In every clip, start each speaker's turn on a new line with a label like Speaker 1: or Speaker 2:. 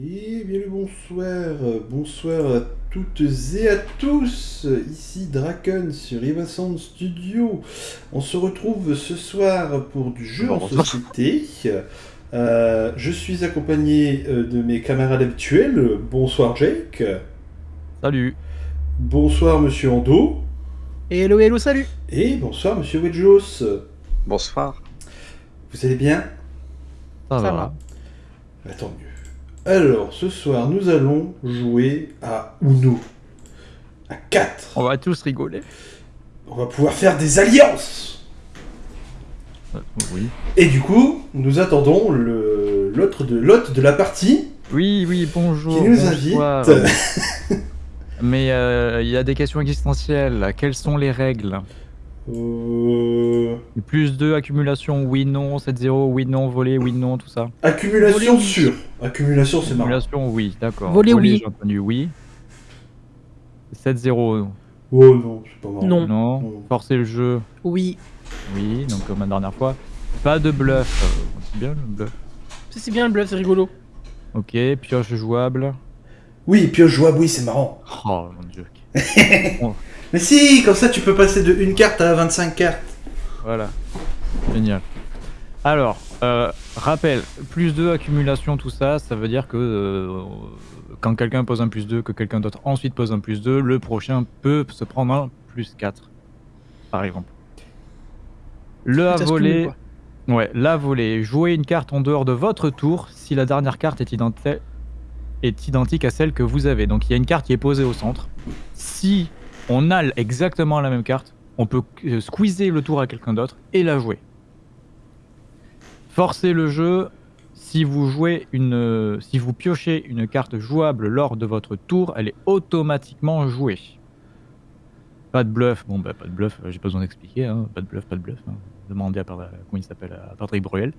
Speaker 1: Et bien le bonsoir, bonsoir à toutes et à tous, ici Draken sur Eva Sound Studio. On se retrouve ce soir pour du jeu en société. Euh, je suis accompagné euh, de mes camarades habituels. Bonsoir Jake.
Speaker 2: Salut.
Speaker 1: Bonsoir Monsieur Ando.
Speaker 3: Hello, hello, salut.
Speaker 1: Et bonsoir Monsieur Wedjos.
Speaker 4: Bonsoir.
Speaker 1: Vous allez bien?
Speaker 2: Ça,
Speaker 3: Ça
Speaker 2: va.
Speaker 3: va.
Speaker 1: Bah, Tant mieux. Alors, ce soir, nous allons jouer à Uno. À 4.
Speaker 2: On va tous rigoler.
Speaker 1: On va pouvoir faire des alliances.
Speaker 2: Euh, Oui.
Speaker 1: Et du coup, nous attendons l'autre de l'hôte de la partie
Speaker 2: Oui, oui, bonjour.
Speaker 1: qui nous
Speaker 2: bonsoir.
Speaker 1: invite.
Speaker 2: Mais euh, il y a des questions existentielles. Quelles sont les règles?
Speaker 1: Euh,
Speaker 2: Plus 2, accumulation, oui, non, 7-0, oui, non, volé, oui, non, tout ça.
Speaker 1: Accumulation
Speaker 3: Voler, oui.
Speaker 1: sûre. Accumulation, c'est marrant.
Speaker 2: Accumulation, oui, d'accord.
Speaker 3: Voler, oui.
Speaker 2: J'ai entendu oui. 7-0,
Speaker 1: Oh non, c'est pas marrant.
Speaker 3: Non.
Speaker 2: non.
Speaker 1: Non.
Speaker 2: Forcer le jeu,
Speaker 3: Oui.
Speaker 2: oui, donc comme la dernière fois. Pas de bluff. Euh, C'est bien le bluff.
Speaker 3: C'est bien le bluff, c'est rigolo.
Speaker 2: Ok, pioche jouable.
Speaker 1: Oui, pioche jouable, oui, c'est marrant.
Speaker 2: Oh mon dieu.
Speaker 1: Mais si, comme ça, tu peux passer de une carte à 25 cartes.
Speaker 2: Voilà. Génial. Alors, euh, rappel, plus 2, accumulation, tout ça, ça veut dire que euh, quand quelqu'un pose un plus 2, que quelqu'un d'autre ensuite pose un plus 2, le prochain peut se prendre un plus 4, par exemple. Le à voler, ouais, la volée, jouer une carte en dehors de votre tour si la dernière carte est, identi- est identique à celle que vous avez. Donc il y a une carte qui est posée au centre. Si on a exactement la même carte, on peut euh, squeezer le tour à quelqu'un d'autre et la jouer. Forcer le jeu, euh, si vous piochez une carte jouable lors de votre tour, elle est automatiquement jouée. Pas de bluff, bon bah pas de bluff, euh, j'ai pas besoin d'expliquer, hein. pas de bluff, pas de bluff. hein. Demandez à, Par- comment s'appelle, Patrick Bruel.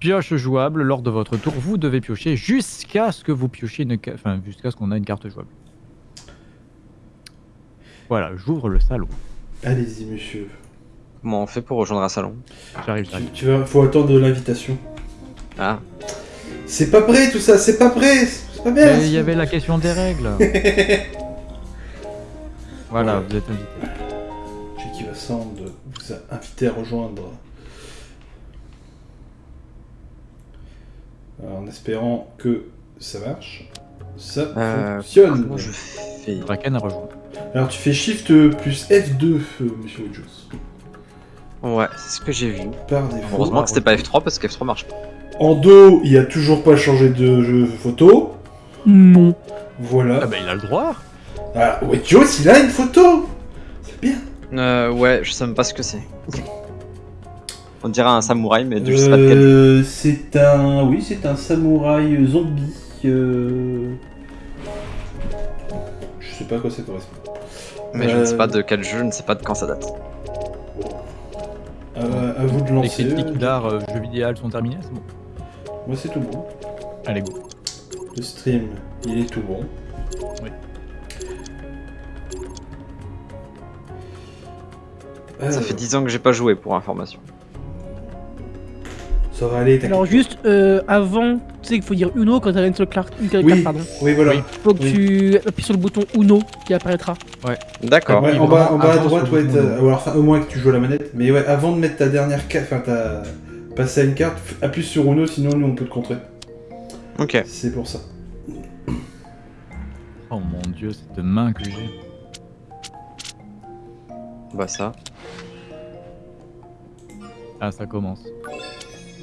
Speaker 2: Pioche jouable lors de votre tour, vous devez piocher jusqu'à ce que vous piochiez une, jusqu'à ce qu'on ait une carte jouable. Voilà, j'ouvre le salon.
Speaker 1: Allez-y, monsieur.
Speaker 4: Comment on fait pour rejoindre un salon?
Speaker 2: J'arrive,
Speaker 1: Tu,
Speaker 2: j'arrive.
Speaker 1: tu vas, faut attendre l'invitation.
Speaker 4: Ah,
Speaker 1: C'est pas prêt tout ça, c'est pas prêt, c'est pas bien.
Speaker 2: Mais il y avait la question des règles. voilà,
Speaker 1: Ouais.
Speaker 2: vous êtes invité.
Speaker 1: Jackie Vassand vous a invité à rejoindre. Alors, en espérant que ça marche. Ça
Speaker 4: euh,
Speaker 1: fonctionne.
Speaker 4: je fais?
Speaker 2: Draken a rejoint.
Speaker 1: Alors tu fais Shift plus F2, euh, monsieur Jones.
Speaker 4: Ouais, c'est ce que j'ai vu.
Speaker 1: Par défaut.
Speaker 4: Heureusement que c'était pas F3 parce que F3 marche pas.
Speaker 1: En dos, il a toujours pas changé de jeu photo.
Speaker 3: Non.
Speaker 1: Voilà.
Speaker 2: Ah bah il a le droit.
Speaker 1: Ah, ouais, Jones, il a une photo. C'est bien.
Speaker 4: Euh, ouais, je sais même pas ce que c'est. On dirait un samouraï, mais je sais pas de quel.
Speaker 1: Euh, c'est un, oui, c'est un samouraï zombie. euh, Je sais pas à quoi ça correspond.
Speaker 4: Mais je ne sais
Speaker 1: Euh,
Speaker 4: pas de quel jeu, je ne sais pas de quand ça date.
Speaker 1: Euh, à vous de
Speaker 2: Les
Speaker 1: lancer.
Speaker 2: critiques d'art euh, jeux vidéo sont terminées, c'est bon.
Speaker 1: Moi, c'est tout bon.
Speaker 2: Allez go.
Speaker 1: Le stream, il est tout bon.
Speaker 2: Oui.
Speaker 4: Ça fait 10 ans que j'ai pas joué pour information.
Speaker 1: Ça va aller, t'inquiète.
Speaker 3: Alors juste euh, avant, tu sais qu'il faut dire Uno quand t'as une seule carte, une
Speaker 1: Oui,
Speaker 3: carte, pardon.
Speaker 1: oui, voilà.
Speaker 2: Oui.
Speaker 3: Faut que
Speaker 1: Oui.
Speaker 3: tu appuies sur le bouton Uno qui apparaîtra.
Speaker 4: D'accord.
Speaker 1: Ouais, en bas,
Speaker 2: vraiment,
Speaker 1: en bas à droite, ouais, ou alors, enfin, au moins que tu joues à la manette. Mais ouais, avant de mettre ta dernière carte, enfin, ta... passer à une carte, appuie sur Uno, sinon nous on peut te contrer.
Speaker 4: Ok.
Speaker 1: C'est pour ça.
Speaker 2: Oh mon dieu, cette main que j'ai.
Speaker 4: Bah ça.
Speaker 2: Ah ça commence.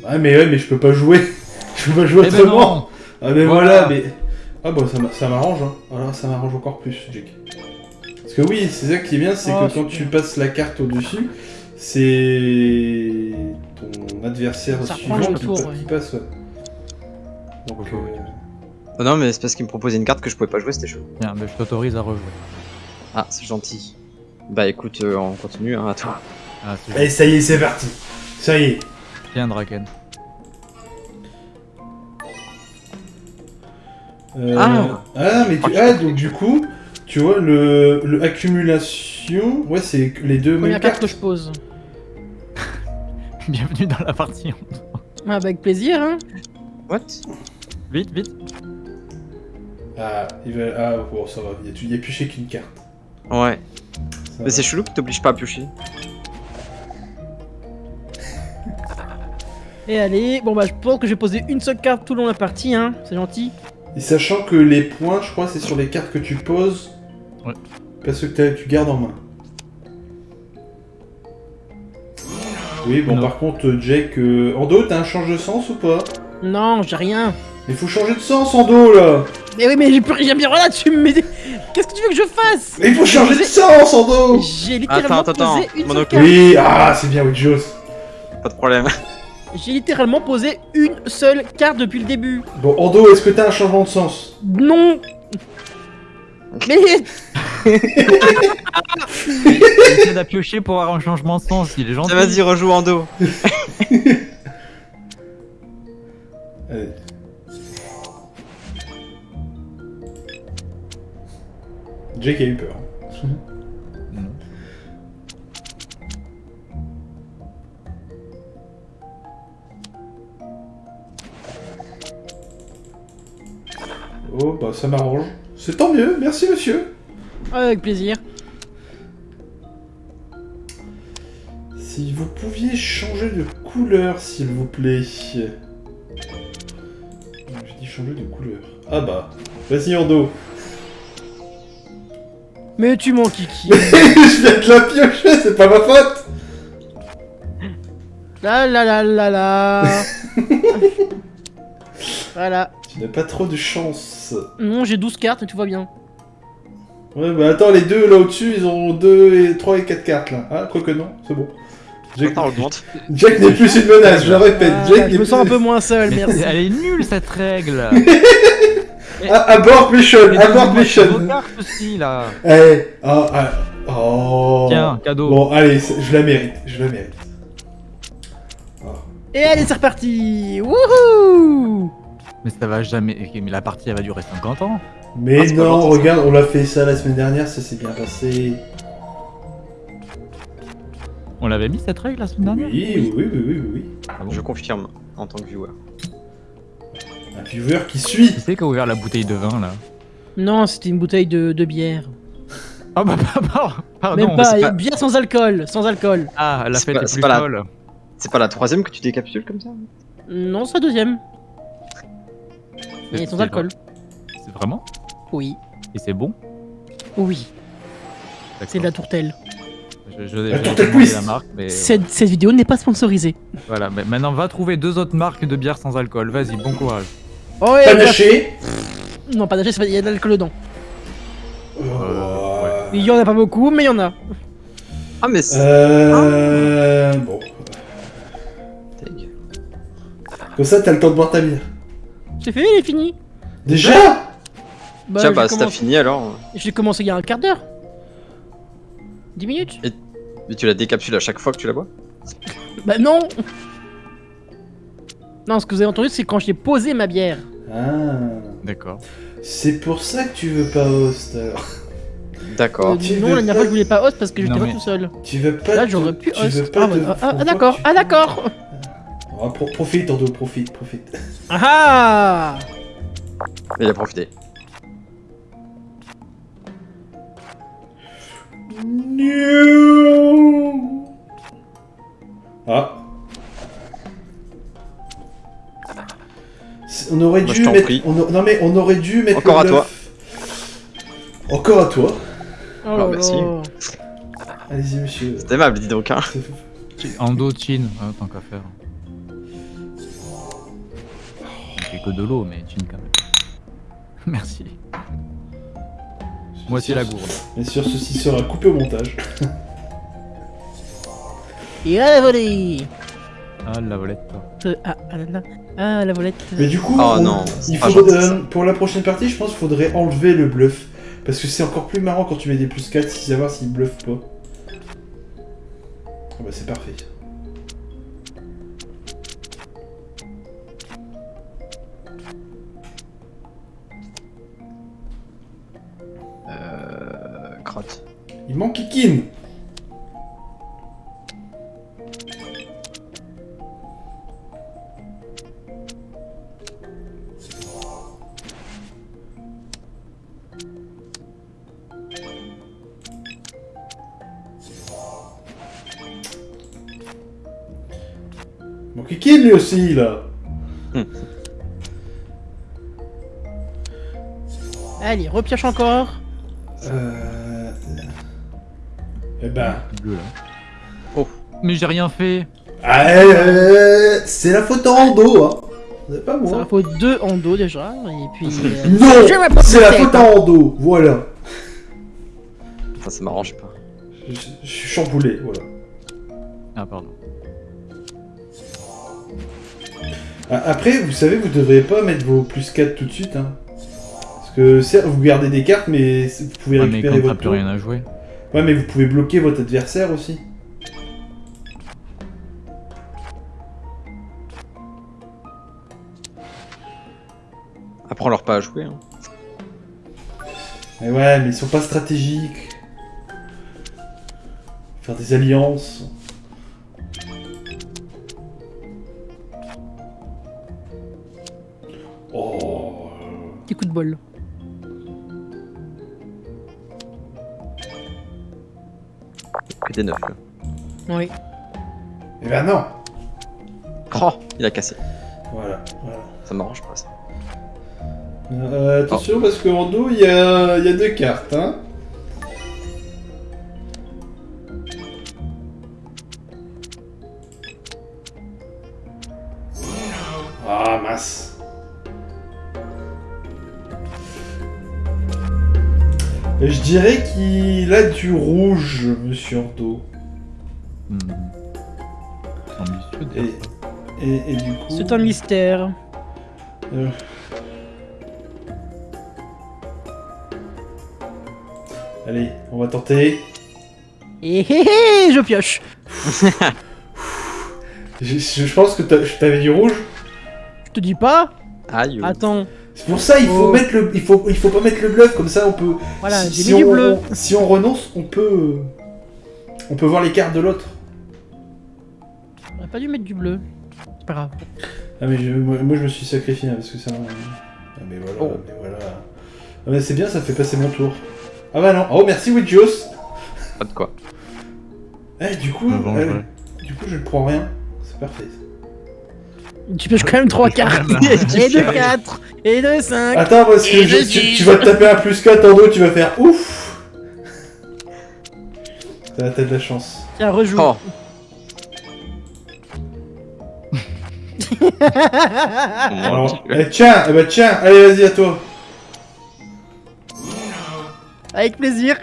Speaker 1: Ah, mais ouais, mais je peux pas jouer. je peux pas jouer
Speaker 2: Eh ben
Speaker 1: autrement. ah, mais
Speaker 2: Voilà.
Speaker 1: voilà, mais. Ah, bon, ça m'a- ça m'arrange, hein. Alors, ça m'arrange encore plus, Jake. Parce que oui, c'est ça qui est bien, c'est
Speaker 3: Oh,
Speaker 1: que quand
Speaker 3: super.
Speaker 1: tu passes la carte au-dessus, c'est ton adversaire
Speaker 3: Ça
Speaker 1: suivant qui,
Speaker 3: tour,
Speaker 1: pa-
Speaker 3: ouais.
Speaker 1: qui passe, ouais. Donc, euh.
Speaker 4: Oh non, mais c'est parce qu'il me proposait une carte que je pouvais pas jouer, c'était chaud.
Speaker 2: Tiens, mais je t'autorise à rejouer.
Speaker 4: Ah, c'est gentil. Bah écoute, euh, on continue, hein, à toi.
Speaker 2: Ah
Speaker 1: Allez, ça y est, c'est parti. Ça y est.
Speaker 2: Tiens Draken.
Speaker 1: Euh,
Speaker 4: Ah.
Speaker 1: ah, mais tu...
Speaker 4: Ah,
Speaker 1: donc du coup, tu vois, le, le accumulation, ouais, c'est les deux
Speaker 3: Première
Speaker 1: mêmes
Speaker 3: carte
Speaker 1: cartes.
Speaker 3: que je pose.
Speaker 2: Bienvenue dans la partie.
Speaker 3: Ah bah avec plaisir, hein.
Speaker 4: What?
Speaker 2: Vite, vite.
Speaker 1: Ah, il va... ah bon, ça va, il y a, il y a pioché qu'une carte.
Speaker 4: Ouais.
Speaker 1: Ça
Speaker 4: Mais c'est chelou qu'il t'oblige pas à piocher.
Speaker 3: Et allez, bon bah je pense que je vais poser une seule carte tout le long de la partie, hein. C'est gentil.
Speaker 1: Et sachant que les points, je crois, c'est sur les cartes que tu poses.
Speaker 2: Ouais.
Speaker 1: Parce que tu gardes en main. Oui, bon,
Speaker 2: Non.
Speaker 1: par contre, Jake, euh, Ando, t'as un change de sens ou pas?
Speaker 3: Non, j'ai rien.
Speaker 1: Mais faut changer de sens, Ando, là
Speaker 3: Mais oui, mais j'ai plus rien bien. Voilà, tu me mets des- Qu'est-ce que tu veux que je fasse?
Speaker 1: Mais il faut changer de sens, Ando
Speaker 3: J'ai littéralement
Speaker 4: Attends, attends,
Speaker 3: posé
Speaker 4: attends,
Speaker 3: une.
Speaker 1: Oui, ah, c'est bien, Widjos.
Speaker 4: Pas de problème.
Speaker 3: J'ai littéralement posé une seule carte depuis le début.
Speaker 1: Bon, Ando, est-ce que t'as un changement de sens
Speaker 3: Non Mais
Speaker 2: Il essaie de piocher pour avoir un changement de sens, il est gentil.
Speaker 4: Vas-y, rejoue en dos.
Speaker 1: Allez. Jake a eu peur. Oh, bah ça m'arrange. C'est tant mieux, merci monsieur.
Speaker 3: avec plaisir.
Speaker 1: Si vous pouviez changer de couleur, s'il vous plaît. J'ai dit changer de couleur. Ah bah, vas-y Ando.
Speaker 3: Mais tu m'en kiki.
Speaker 1: Je viens de la piocher, c'est pas ma faute.
Speaker 3: La la la la la. voilà.
Speaker 1: Tu n'as pas trop de chance.
Speaker 3: Non, j'ai 12 cartes et tout va bien.
Speaker 1: Ouais, bah attends, les deux là au-dessus, ils ont 2 et 3 et 4 cartes là. Ah, quoique non, c'est bon. Jack. Jack n'est plus une menace, je le répète.
Speaker 3: Ah,
Speaker 1: Jack
Speaker 3: je me
Speaker 1: plus
Speaker 3: sens un peu moins seul,
Speaker 2: Mais
Speaker 3: merci.
Speaker 2: Elle est nulle cette règle.
Speaker 1: Ah, abort mission, abort mission.
Speaker 2: vos cartes aussi là.
Speaker 1: Eh, ah, ah, oh.
Speaker 2: Tiens, cadeau.
Speaker 1: Bon, allez, je la mérite, je la mérite.
Speaker 3: Et allez, c'est reparti. Wouhou
Speaker 2: Mais ça va jamais. Mais la partie elle va durer 50 ans.
Speaker 1: Mais non, regarde, on l'a fait ça la semaine dernière, ça s'est bien passé.
Speaker 2: On l'avait mis cette règle la semaine dernière?
Speaker 1: Oui, oui, oui, oui, oui.
Speaker 2: Ah bon?
Speaker 4: Je confirme en tant que viewer.
Speaker 1: Un viewer qui suit.
Speaker 2: Qui c'est qui a ouvert la bouteille de vin là
Speaker 3: Non, c'était une bouteille de, de bière.
Speaker 2: Ah bah pardon. pardon.
Speaker 3: Même pas, bière sans alcool, sans alcool.
Speaker 2: Ah, la fête
Speaker 4: pas-
Speaker 2: est
Speaker 4: c'est
Speaker 2: plus
Speaker 4: pas la-
Speaker 2: folle.
Speaker 4: C'est pas la troisième que tu décapsules comme ça?
Speaker 3: Non, c'est la deuxième. Mais
Speaker 2: C'est-
Speaker 3: sans alcool.
Speaker 2: C'est vraiment
Speaker 3: Oui,
Speaker 2: Et c'est bon
Speaker 3: oui, c'est de la tourtelle.
Speaker 2: Je, je,
Speaker 1: La tourtelle
Speaker 2: la marque, mais
Speaker 3: Cette, cette vidéo n'est pas sponsorisée.
Speaker 2: voilà. Mais maintenant, va trouver deux autres marques de bière sans alcool. Vas-y, bon courage.
Speaker 3: Oh, ouais,
Speaker 1: Panaché.
Speaker 3: Non, panaché, il y a de l'alcool dedans.
Speaker 1: Oh,
Speaker 2: ouais.
Speaker 3: Il y en a pas beaucoup, mais il y en a.
Speaker 4: Ah, mais c'est.
Speaker 1: Euh. Bon.
Speaker 4: Tag.
Speaker 1: Comme ça, t'as le temps de boire ta bière.
Speaker 3: C'est fait, il est fini.
Speaker 1: Déjà?
Speaker 3: Bah,
Speaker 4: Tiens, bah, si t'as
Speaker 3: commencé-
Speaker 4: fini alors.
Speaker 3: J'ai commencé il y a un quart d'heure. 10 minutes
Speaker 4: Mais tu la décapsules à chaque fois que tu la bois?
Speaker 3: Bah non Non, ce que vous avez entendu, c'est quand j'ai posé ma bière.
Speaker 1: Ah.
Speaker 2: D'accord.
Speaker 1: C'est pour ça que tu veux pas host alors.
Speaker 4: D'accord.
Speaker 3: Euh, non, la dernière
Speaker 1: pas-
Speaker 3: fois, je voulais pas host parce que j'étais pas
Speaker 2: mais-
Speaker 3: tout seul.
Speaker 1: Tu veux pas.
Speaker 3: Là, j'aurais pu
Speaker 1: tu veux
Speaker 3: host.
Speaker 1: pas
Speaker 3: Ah, ouais, ah, ah, d'accord, ah, d'accord
Speaker 1: Ah, pro- profite, Ando, profite, profite.
Speaker 3: Ah ah
Speaker 4: Il a profité.
Speaker 1: Ah. On aurait
Speaker 4: Bah,
Speaker 1: dû mettre. on a- Non mais on aurait dû mettre.
Speaker 4: Encore
Speaker 1: le
Speaker 4: à
Speaker 1: bluff. Encore à toi.
Speaker 3: Oh
Speaker 4: Alors,
Speaker 3: là
Speaker 4: merci.
Speaker 1: Allez-y monsieur.
Speaker 4: C'est aimable, dis donc. Hein.
Speaker 2: Ando, chin, hein, tant qu'à faire. Que de l'eau, mais chin quand même. Merci. Moi, c'est la gourde.
Speaker 1: Bien sûr, ceci sera coupé au montage.
Speaker 3: Et à la volée
Speaker 2: Ah, la volette.
Speaker 3: Euh, ah, ah là là. Ah, la volette.
Speaker 1: Mais du coup,
Speaker 4: Oh
Speaker 1: on-
Speaker 4: non,
Speaker 1: il faudrait- euh, pour la prochaine partie, je pense qu'il faudrait enlever le bluff. Parce que c'est encore plus marrant quand tu mets des plus 4, si savoir s'il bluffe pas. Ah bah c'est parfait. Il m'enquiquine M'enquiquine lui aussi, là
Speaker 3: Allez, repioche encore.
Speaker 1: Euh, eh ben...
Speaker 2: Bleu, là. Mais j'ai rien fait.
Speaker 1: Ah, euh, c'est la faute en dos, hein. C'est pas moi.
Speaker 3: va faut deux en dos déjà. Et puis. euh,
Speaker 1: Non
Speaker 3: Je vais pas
Speaker 1: C'est la faute
Speaker 3: hein.
Speaker 1: en dos, voilà.
Speaker 4: Enfin, ça m'arrange pas.
Speaker 1: Je, je suis chamboulé, voilà.
Speaker 2: Ah, pardon.
Speaker 1: Ah, Après, vous savez, vous devriez pas mettre vos plus 4 tout de suite, hein. Parce que certes, vous gardez des cartes, mais vous pouvez
Speaker 2: Ouais, mais
Speaker 1: récupérer
Speaker 2: quand
Speaker 1: votre
Speaker 2: plus rien à jouer.
Speaker 1: Ouais, mais vous pouvez bloquer votre adversaire aussi.
Speaker 4: Apprends leur pas à jouer. Hein.
Speaker 1: Mais ouais, mais ils sont pas stratégiques. Faire des alliances. Oh.
Speaker 3: Petit coup de bol.
Speaker 4: Que des neufs là.
Speaker 3: Oui.
Speaker 1: Eh ben non.
Speaker 4: Oh, il a cassé.
Speaker 1: Voilà, voilà.
Speaker 4: Ça m'arrange pas ça.
Speaker 1: Euh, attention parce qu'en dos il y a, il y a deux cartes, hein. Dirais qu'il a du rouge, monsieur Ordo.
Speaker 2: Hmm. Ambitieux,
Speaker 1: Et,
Speaker 2: déjà, ça.
Speaker 1: et, et du coup...
Speaker 3: C'est un mystère.
Speaker 1: Euh. Allez, on va tenter.
Speaker 3: Et hé hé, je pioche.
Speaker 1: Je, je- je pense que t'avais du rouge.
Speaker 3: Je te dis pas.
Speaker 4: Aïe.
Speaker 3: Attends.
Speaker 1: C'est pour ça il faut
Speaker 3: Oh.
Speaker 1: mettre le, il faut, il faut pas mettre le bluff comme ça on peut.
Speaker 3: Voilà,
Speaker 1: si, on,
Speaker 3: bleu.
Speaker 1: on- si on renonce, on peut, on peut voir les cartes de l'autre.
Speaker 3: J'aurais pas dû mettre du bleu. C'est pas grave.
Speaker 1: Ah mais je- moi, moi, je me suis sacrifié hein, parce que ça. Ah mais voilà,
Speaker 4: Oh.
Speaker 1: mais voilà. Ah mais c'est bien, ça fait passer mon tour. Ah bah non. Oh merci Widjos.
Speaker 4: Pas de quoi.
Speaker 1: Eh du coup, eh, du coup je ne prends rien. C'est parfait.
Speaker 3: Tu pioches quand même trois cartes. et deux 4. Et deux 5.
Speaker 1: Attends parce que je- tu, vas te taper un plus 4 en dos, tu vas faire ouf. T'as t'as de la chance.
Speaker 3: Tiens, rejoue.
Speaker 4: Oh,
Speaker 1: Alors, eh, tiens, eh ben tiens, allez vas-y à toi.
Speaker 3: Avec plaisir.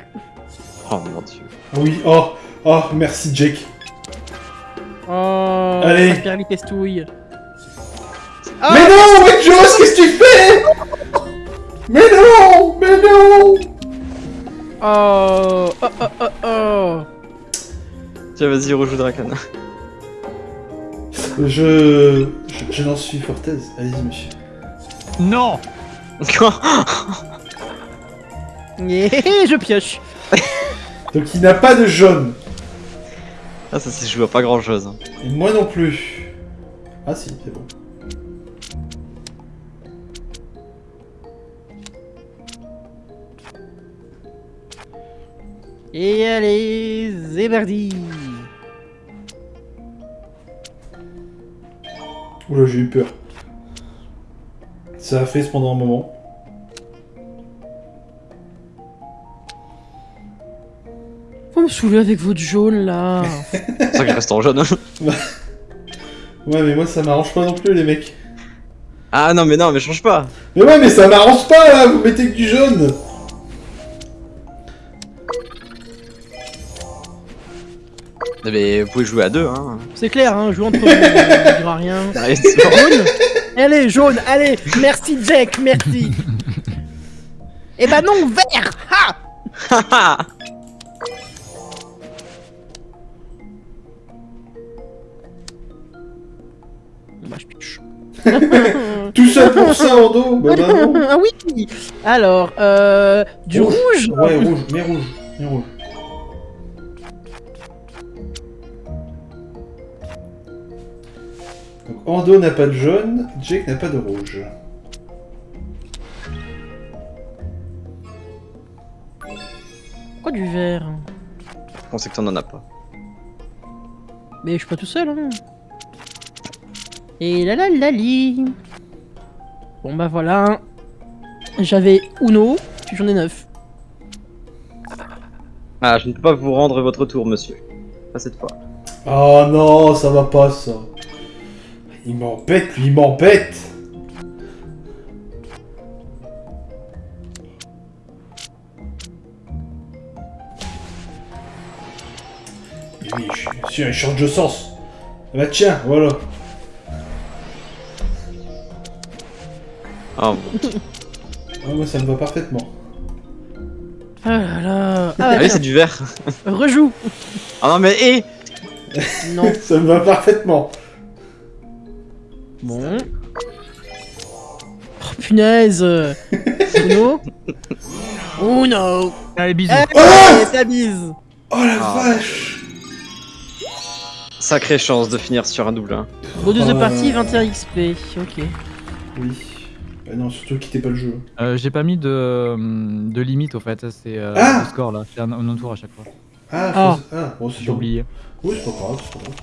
Speaker 4: Oh mon dieu.
Speaker 1: Oui, oh, oh, merci Jake.
Speaker 3: Oh,
Speaker 1: Allez.
Speaker 3: ça perd les pestouilles. Ah,
Speaker 1: mais non, Widjos, qu'est-ce que tu fais Mais non, mais non
Speaker 3: Oh, oh, oh, oh, oh.
Speaker 4: Tiens, vas-y, rejoue Draken.
Speaker 1: Je, je, je n'en suis fortaise. Allez-y monsieur.
Speaker 2: Non
Speaker 3: hé, je pioche.
Speaker 1: Donc il n'a pas de jaune.
Speaker 4: ah, ça, c'est je joue à pas grand chose.
Speaker 1: Et moi non plus. Ah si, c'est bon.
Speaker 3: Et allez, Zébardi.
Speaker 1: Oula, j'ai eu peur. Ça a fait pendant un moment.
Speaker 3: Vous me saoulez avec votre jaune là.
Speaker 4: C'est ça que je reste en jaune.
Speaker 1: Ouais, mais moi ça m'arrange pas non plus, les mecs.
Speaker 4: ah non, mais non, mais change pas.
Speaker 1: Mais ouais, mais ça m'arrange pas là, vous mettez que du jaune.
Speaker 4: Mais vous pouvez jouer à deux, hein.
Speaker 3: C'est clair, hein, jouer entre vous, ne dira rien. Jaune Allez, jaune, allez, merci Jack, merci. Eh ben non, vert Ha Bah je pioche.
Speaker 1: Tout seul pour ça en dos Bah, bah non.
Speaker 3: ah oui Alors, euh, du
Speaker 1: Rouge.
Speaker 3: rouge
Speaker 1: Ouais, rouge, mais rouge, mais rouge. Ando n'a pas de jaune, Jake n'a pas de rouge.
Speaker 3: Pourquoi du vert
Speaker 4: On sait que t'en en as pas.
Speaker 3: Mais je suis pas tout seul, hein. Et la la la li. Bon bah voilà. J'avais Uno, puis j'en ai 9.
Speaker 4: Ah, je ne peux pas vous rendre votre tour, monsieur. Pas cette fois.
Speaker 1: Oh non, ça va pas ça. Il m'embête, lui, il m'embête. Oui, je suis sûr, il change de sens. Ah Bah tiens, voilà.
Speaker 4: Ah.
Speaker 1: Ah, moi, ça me va parfaitement.
Speaker 3: Ah là là. Ah
Speaker 4: Ah
Speaker 3: bah
Speaker 4: oui, c'est du verre.
Speaker 3: rejoue.
Speaker 4: Ah non, mais hé
Speaker 3: Non.
Speaker 1: Ça me va parfaitement.
Speaker 3: Bon. Oh, punaise. Uno. Uno.
Speaker 2: Allez, bisous.
Speaker 3: Eh, ta bise.
Speaker 1: Oh la
Speaker 4: Ah.
Speaker 1: vache
Speaker 4: Sacrée chance de finir sur un double 1.
Speaker 3: Bonus de
Speaker 1: Euh.
Speaker 3: partie, 21 XP. Ok.
Speaker 1: Oui. Bah non, surtout quittez pas le jeu.
Speaker 2: Euh, J'ai pas mis de, hum, de limite au fait, c'est euh,
Speaker 1: Ah
Speaker 2: le score là, c'est un, un tour à chaque fois.
Speaker 1: Ah,
Speaker 3: Ah.
Speaker 1: ah bon, c'est
Speaker 2: J'ai oublié.
Speaker 1: Oui, c'est pas grave, c'est pas grave.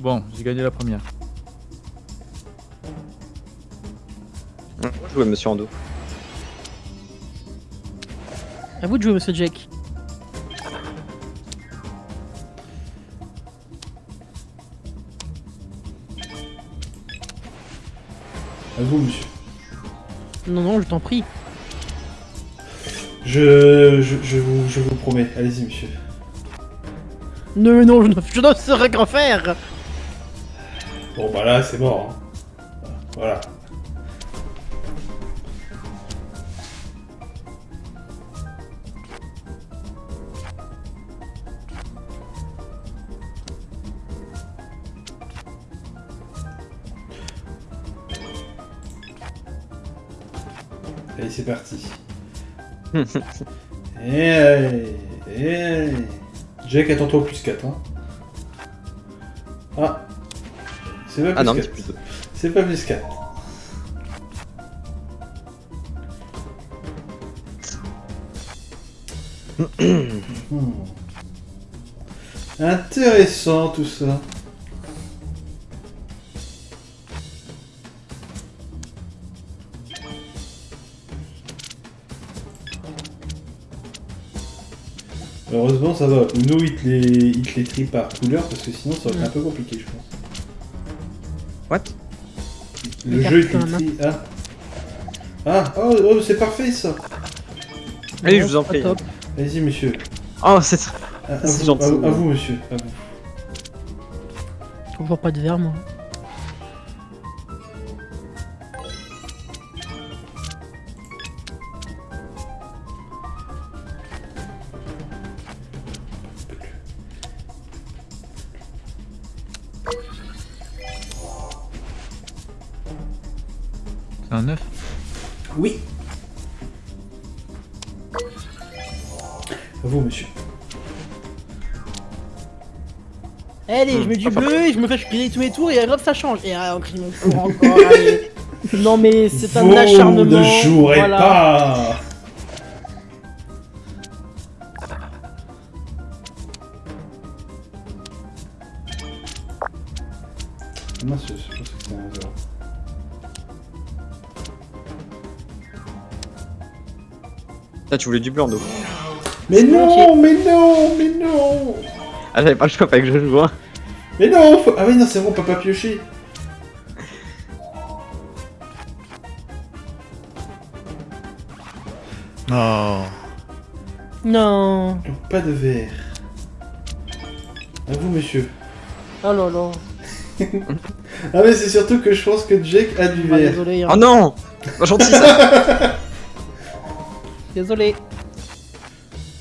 Speaker 2: Bon, j'ai gagné la première.
Speaker 4: Jouez, monsieur Ando.
Speaker 3: À vous de jouer, monsieur Jack.
Speaker 1: À vous, monsieur.
Speaker 3: Non, non, je t'en prie.
Speaker 1: Je, je, je, vous, je vous promets. Allez-y, monsieur.
Speaker 3: Non, non, je ne, je ne saurais qu'en faire.
Speaker 1: Bon, bah là, c'est mort. hein. Voilà. Allez, c'est parti. Et allez, et allez. Jack, attends-toi au plus 4. Hein. Ah. C'est pas plus
Speaker 4: Ah non, mais
Speaker 1: 4.
Speaker 4: c'est
Speaker 1: pas plus 4. Hmm. Intéressant tout ça. Heureusement ça va. Uno il te les, il te les trie par couleur parce que sinon ça aurait été un peu compliqué je pense. Le jeu
Speaker 3: quand
Speaker 1: trie. Ah. Ah, oh, oh, c'est parfait ça.
Speaker 4: Allez, je vous en prie.
Speaker 3: top.
Speaker 1: Vas-y monsieur.
Speaker 4: Oh, c'est.
Speaker 1: Vous,
Speaker 4: gentil.
Speaker 1: à vous- à vous, monsieur. À vous.
Speaker 3: Toujours pas de verre, moi. Et je tous mes tours et hop, ça change. Et ah, on crie mon tour encore. allez. Non, mais c'est un acharnement.
Speaker 1: ne jouerez
Speaker 3: voilà.
Speaker 1: pas. Mince, je pense que c'était un zéro.
Speaker 4: Là, tu voulais du blanc, Ando.
Speaker 1: Mais non, mais non, mais non
Speaker 4: Ah, j'avais pas le choix, pas que je joue. hein.
Speaker 1: Mais non faut- Ah oui, non, c'est bon, on peut pas piocher.
Speaker 5: Non.
Speaker 3: Non.
Speaker 1: Donc, pas de verre. À vous, monsieur.
Speaker 3: Oh là là.
Speaker 1: Ah mais c'est surtout que je pense que Jake a du
Speaker 3: Ah,
Speaker 1: verre.
Speaker 3: hein.
Speaker 4: Oh non Pas gentil ça
Speaker 3: Désolé.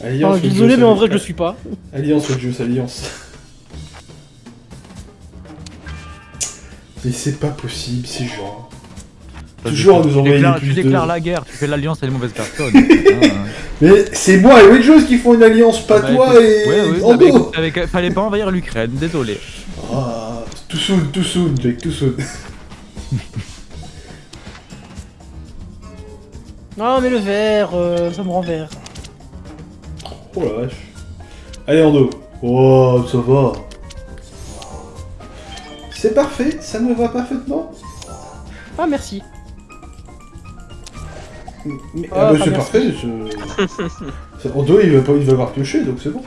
Speaker 1: Alliance
Speaker 3: Enfin, désolé, mais en vrai, je le suis pas.
Speaker 1: Alliance Juice, alliance. Mais c'est pas possible, ces gens. Toujours à nous
Speaker 2: tu
Speaker 1: envoyer
Speaker 2: déclares,
Speaker 1: plus
Speaker 2: tu
Speaker 1: de-
Speaker 2: déclares la guerre, tu fais l'alliance à les mauvaises personnes. Hein.
Speaker 1: Mais c'est moi et Wedgeos qui font une alliance, pas
Speaker 2: Bah,
Speaker 1: toi et
Speaker 2: ouais, ouais,
Speaker 1: Ando.
Speaker 2: avec- avec- fallait pas envahir l'Ukraine, désolé.
Speaker 1: Ah, tout soon, tout soon, Jake, tout soon.
Speaker 3: Non, mais le verre, euh, ça me rend vert.
Speaker 1: Oh la vache. Allez, Ando. Oh, ça va. C'est parfait, ça me va parfaitement.
Speaker 3: Ah, merci.
Speaker 1: Mais,
Speaker 3: Oh,
Speaker 1: ah bah, c'est parfait. Je... Ça- Odo, il va pas, il va avoir pioché, donc c'est bon.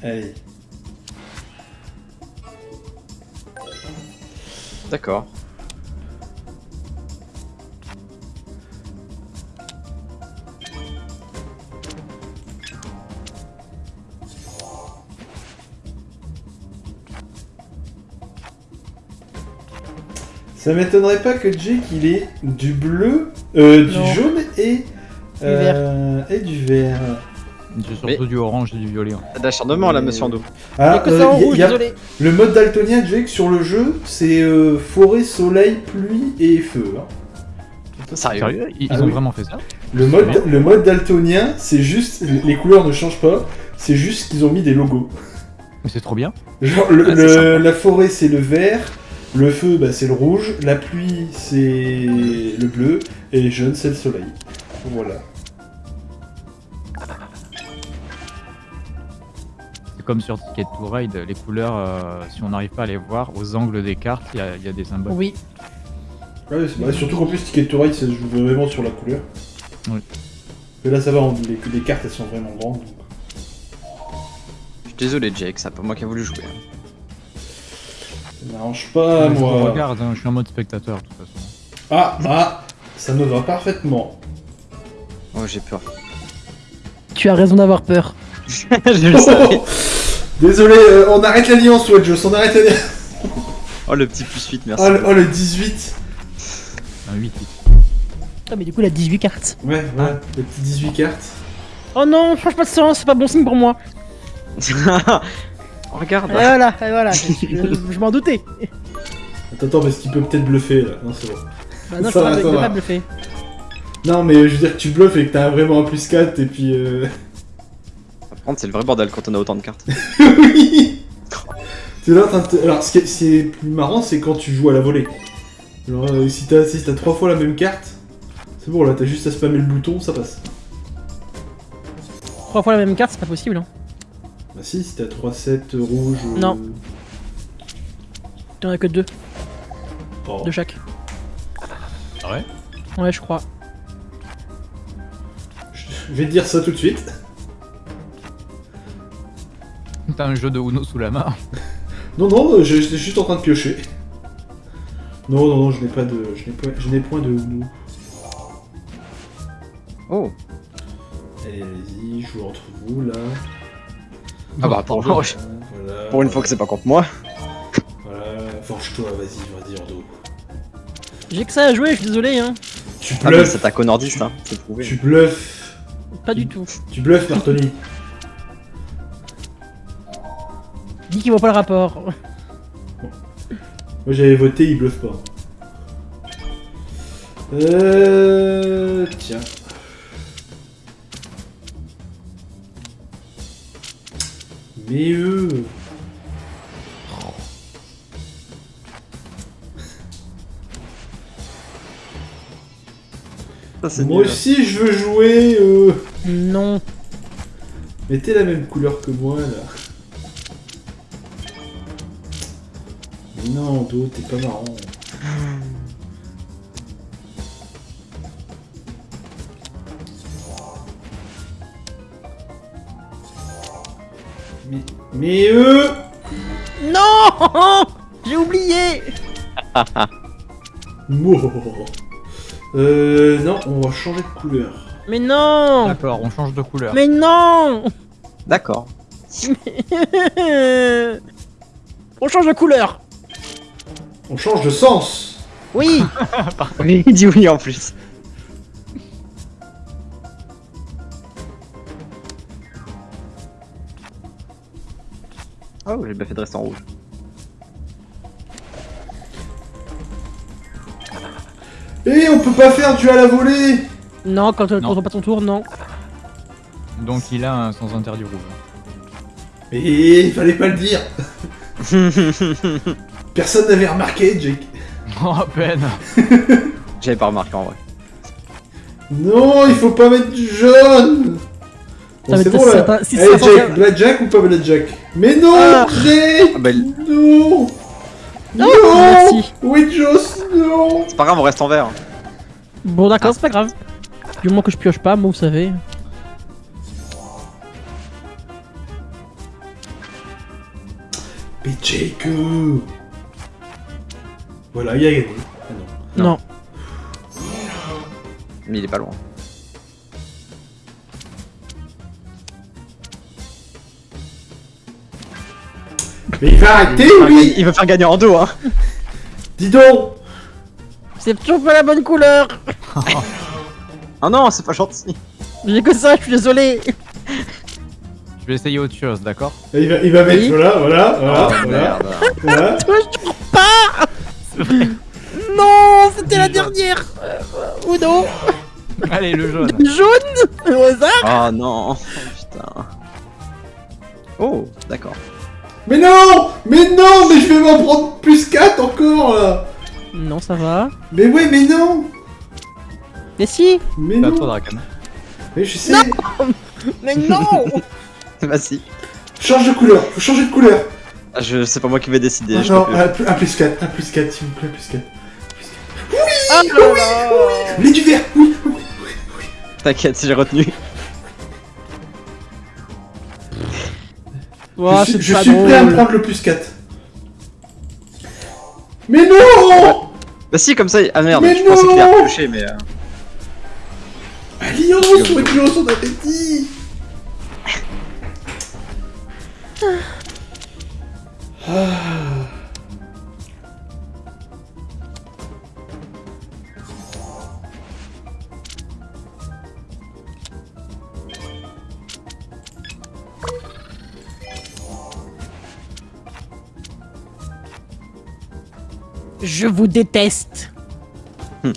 Speaker 1: Allez.
Speaker 4: D'accord.
Speaker 1: Ça m'étonnerait pas que Jake il ait du bleu, euh, du
Speaker 3: Non.
Speaker 1: jaune et, euh, et du vert.
Speaker 2: J'ai surtout du orange et du violet. hein.
Speaker 4: T'as d'acharnement là, monsieur Ando.
Speaker 3: Il y a
Speaker 1: Ah,
Speaker 3: que
Speaker 1: euh,
Speaker 3: ça en
Speaker 1: y a-
Speaker 3: rouge,
Speaker 1: y a-
Speaker 3: désolé.
Speaker 1: le mode daltonien Jake sur le jeu, c'est euh, forêt, soleil, pluie et feu. hein.
Speaker 4: Sérieux
Speaker 2: Sérieux Ils, ils
Speaker 1: Ah
Speaker 2: ont
Speaker 1: oui.
Speaker 2: vraiment fait ça
Speaker 1: Le mode, le mode daltonien, c'est juste les couleurs ne changent pas, c'est juste qu'ils ont mis des logos.
Speaker 2: Mais c'est trop bien.
Speaker 1: Genre, le-
Speaker 4: Ah, c'est
Speaker 1: le-
Speaker 4: sympa.
Speaker 1: la forêt, c'est le vert, le feu, bah, c'est le rouge, la pluie, c'est le bleu, et les jeunes, c'est le soleil. Voilà.
Speaker 2: C'est comme sur Ticket to Ride, les couleurs, euh, si on n'arrive pas à les voir, aux angles des cartes, il y, a- il y a des symboles.
Speaker 3: Oui.
Speaker 1: Ouais, c'est- bah, surtout qu'en plus, Ticket to Ride, ça se joue vraiment sur la couleur.
Speaker 2: Oui.
Speaker 1: Mais là, ça va, on- les, les cartes, elles sont vraiment grandes. donc.
Speaker 4: Je suis désolé, Jake, c'est pas moi qui a voulu jouer.
Speaker 1: Ça m'arrange pas,
Speaker 2: je
Speaker 1: moi.
Speaker 2: regarde, hein, je suis en mode spectateur de toute façon.
Speaker 1: Ah, ah, ça me va parfaitement.
Speaker 4: Oh, j'ai peur.
Speaker 3: Tu as raison d'avoir peur.
Speaker 4: je le savais.
Speaker 1: Désolé, euh, on arrête l'alliance, Wedge, on arrête l'alliance.
Speaker 4: Oh, le petit plus 8, merci.
Speaker 1: Oh, le, oh, le 18.
Speaker 2: Un 8
Speaker 3: Ah, mais du coup, il a 18 cartes.
Speaker 1: Ouais, ouais, les petits 18 cartes.
Speaker 3: Oh non, change pas de sens, c'est pas bon signe pour moi.
Speaker 4: Regarde.
Speaker 3: Et voilà, et voilà, je, m'en doutais.
Speaker 1: Attends, attends, parce qu'il peut peut-être bluffer, là. Non, c'est bon.
Speaker 3: Bah non,
Speaker 1: Ça
Speaker 3: je
Speaker 1: va, ça
Speaker 3: pas bluffer.
Speaker 1: Non, mais je veux dire que tu bluffes et que t'as vraiment un plus 4, et puis... Euh...
Speaker 4: Par contre, c'est le vrai bordel quand on a autant de cartes.
Speaker 1: oui T'es là en train de te- Alors, ce qui est, ce qui est plus marrant, c'est quand tu joues à la volée. Alors, euh, si t'as si t'as trois fois la même carte, c'est bon, là, t'as juste à spammer le bouton, ça passe.
Speaker 3: Trois fois la même carte, c'est pas possible. Hein.
Speaker 1: Bah si, si t'as 3-7 rouges... euh,
Speaker 3: Non. T'en as que deux
Speaker 1: oh.
Speaker 3: de chaque.
Speaker 2: Ah ouais?
Speaker 3: Ouais, je crois.
Speaker 1: Je vais te dire ça tout de suite.
Speaker 2: T'as un jeu de Uno sous la main.
Speaker 1: Non, non, euh, je- j'étais juste en train de piocher. Non, non, non, je n'ai pas de... Je n'ai point, je n'ai point de Uno.
Speaker 4: Oh.
Speaker 1: Allez, allez-y, joue entre vous, là.
Speaker 4: Ah bah, pour,
Speaker 1: voilà,
Speaker 4: pour une fois que c'est pas contre moi.
Speaker 1: Voilà, forge-toi, vas-y, vas-y, Ordo.
Speaker 3: J'ai que ça à jouer, je suis désolé, hein.
Speaker 1: Tu
Speaker 4: Ah,
Speaker 1: bluffes,
Speaker 4: c'est ta nordiste, hein, c'est prouvé.
Speaker 1: tu bluffes,
Speaker 3: Pas du tout.
Speaker 1: tu bluffes, Martoni.
Speaker 3: Dis qu'il voit pas le rapport.
Speaker 1: Moi j'avais voté, il bluffe pas. Euh... Tiens. Mais eux...
Speaker 4: Ça,
Speaker 1: Moi
Speaker 4: nul.
Speaker 1: aussi je veux jouer... Euh...
Speaker 3: Non.
Speaker 1: Mettez la même couleur que moi là. Mais non, Do, t'es pas marrant. Mais, eux
Speaker 3: Non J'ai oublié
Speaker 1: Mouah. Euh, non, on va changer de couleur.
Speaker 3: Mais non
Speaker 2: D'accord, on change de couleur.
Speaker 3: Mais non
Speaker 4: D'accord.
Speaker 3: On change de couleur
Speaker 1: On change de sens
Speaker 3: Oui
Speaker 4: Oui, il dit oui en plus. Oh, j'ai bien fait de rester en rouge.
Speaker 1: Et on peut pas faire du à la volée
Speaker 3: Non, quand on passe ton tour, non.
Speaker 2: Donc il a un sans interdit rouge.
Speaker 1: Mais il fallait pas le dire Personne n'avait remarqué, Jake.
Speaker 2: Oh, à peine
Speaker 4: J'avais pas remarqué en vrai.
Speaker 1: Non, il faut pas mettre du jaune Bon,
Speaker 3: Ça
Speaker 1: c'est bon là.
Speaker 3: certain- si
Speaker 1: Jack, Blackjack ou pas Blackjack Mais non
Speaker 3: Ah.
Speaker 1: Jake
Speaker 4: Ah bah,
Speaker 1: Non Non
Speaker 3: merci.
Speaker 1: Oui, Joss, non
Speaker 4: c'est pas grave, on reste en vert.
Speaker 3: Bon, d'accord, c'est pas grave. Du moment que je pioche pas, moi, vous savez.
Speaker 1: Mais Jake euh. Voilà, il a gagné. Ah non.
Speaker 3: Non.
Speaker 4: Mais il est pas loin.
Speaker 1: Mais il va arrêter, lui
Speaker 4: Il veut faire gagner en dos, hein.
Speaker 1: Dis donc
Speaker 3: C'est toujours pas la bonne couleur.
Speaker 4: Ah non, c'est pas gentil.
Speaker 3: J'ai que ça, je suis désolé.
Speaker 2: Je vais essayer autre chose, d'accord
Speaker 1: il va, il va mettre,
Speaker 3: Oui.
Speaker 1: voilà, voilà, voilà,
Speaker 4: Oh,
Speaker 1: voilà,
Speaker 4: merde.
Speaker 1: voilà.
Speaker 3: Toujours pas. Non, c'était la dernière. Euh, Ou non
Speaker 2: Allez, le jaune.
Speaker 3: Jaune Au hasard
Speaker 4: Oh non. Oh, putain. Oh, d'accord.
Speaker 1: Mais non Mais non Mais je vais m'en prendre plus 4 encore, là
Speaker 3: Non, ça va.
Speaker 1: Mais ouais, mais non
Speaker 3: Mais si
Speaker 1: Mais non
Speaker 2: toi, Draken.
Speaker 1: Mais je sais
Speaker 3: Mais non
Speaker 4: Vas-y.
Speaker 1: Change de couleur, faut changer de couleur
Speaker 4: Ah, Je, c'est pas moi qui vais décider.
Speaker 1: Ah
Speaker 4: je
Speaker 1: non,
Speaker 4: plus.
Speaker 1: un, plus- un plus 4, un plus 4, s'il vous plaît, plus 4.
Speaker 3: Ah là là
Speaker 1: Mais du vert Oui, oui, oui, oui.
Speaker 4: T'inquiète, j'ai retenu.
Speaker 3: Ouah,
Speaker 1: je je suis prêt à me prendre le plus 4. Mais non
Speaker 4: Bah si, comme ça. Ah merde,
Speaker 1: Mais
Speaker 4: je pensais qu'il
Speaker 1: non
Speaker 4: allait touché, mais. euh,
Speaker 1: Alliance, Alliance, on avait dit Ah.
Speaker 3: Je vous déteste.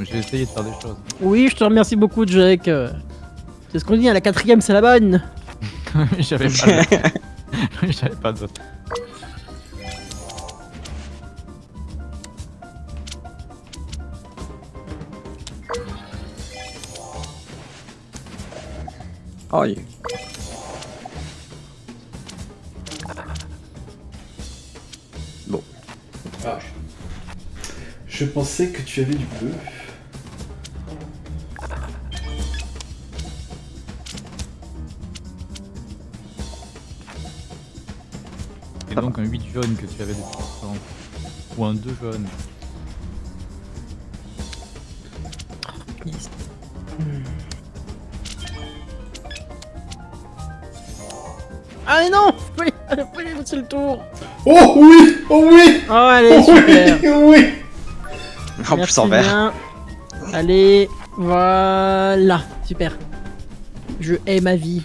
Speaker 2: J'ai essayé de faire des choses.
Speaker 3: Oui, je te remercie beaucoup, Jack. C'est ce qu'on dit, hein, la quatrième, c'est la bonne.
Speaker 2: J'avais pas d'autre. J'avais pas d'autre.
Speaker 4: Oh,
Speaker 1: Ah. Je pensais que tu avais du bleu.
Speaker 2: Et donc un 8 jaune que tu avais depuis longtemps. Ou un 2 jaune.
Speaker 3: Ah mais non Oui, c'est le tour.
Speaker 1: Oh oui Oh oui
Speaker 3: Oh, allez,
Speaker 1: Oh
Speaker 3: super.
Speaker 1: oui Oui
Speaker 4: En plus en vert.
Speaker 3: Allez, voilà, super. Je hais ma vie.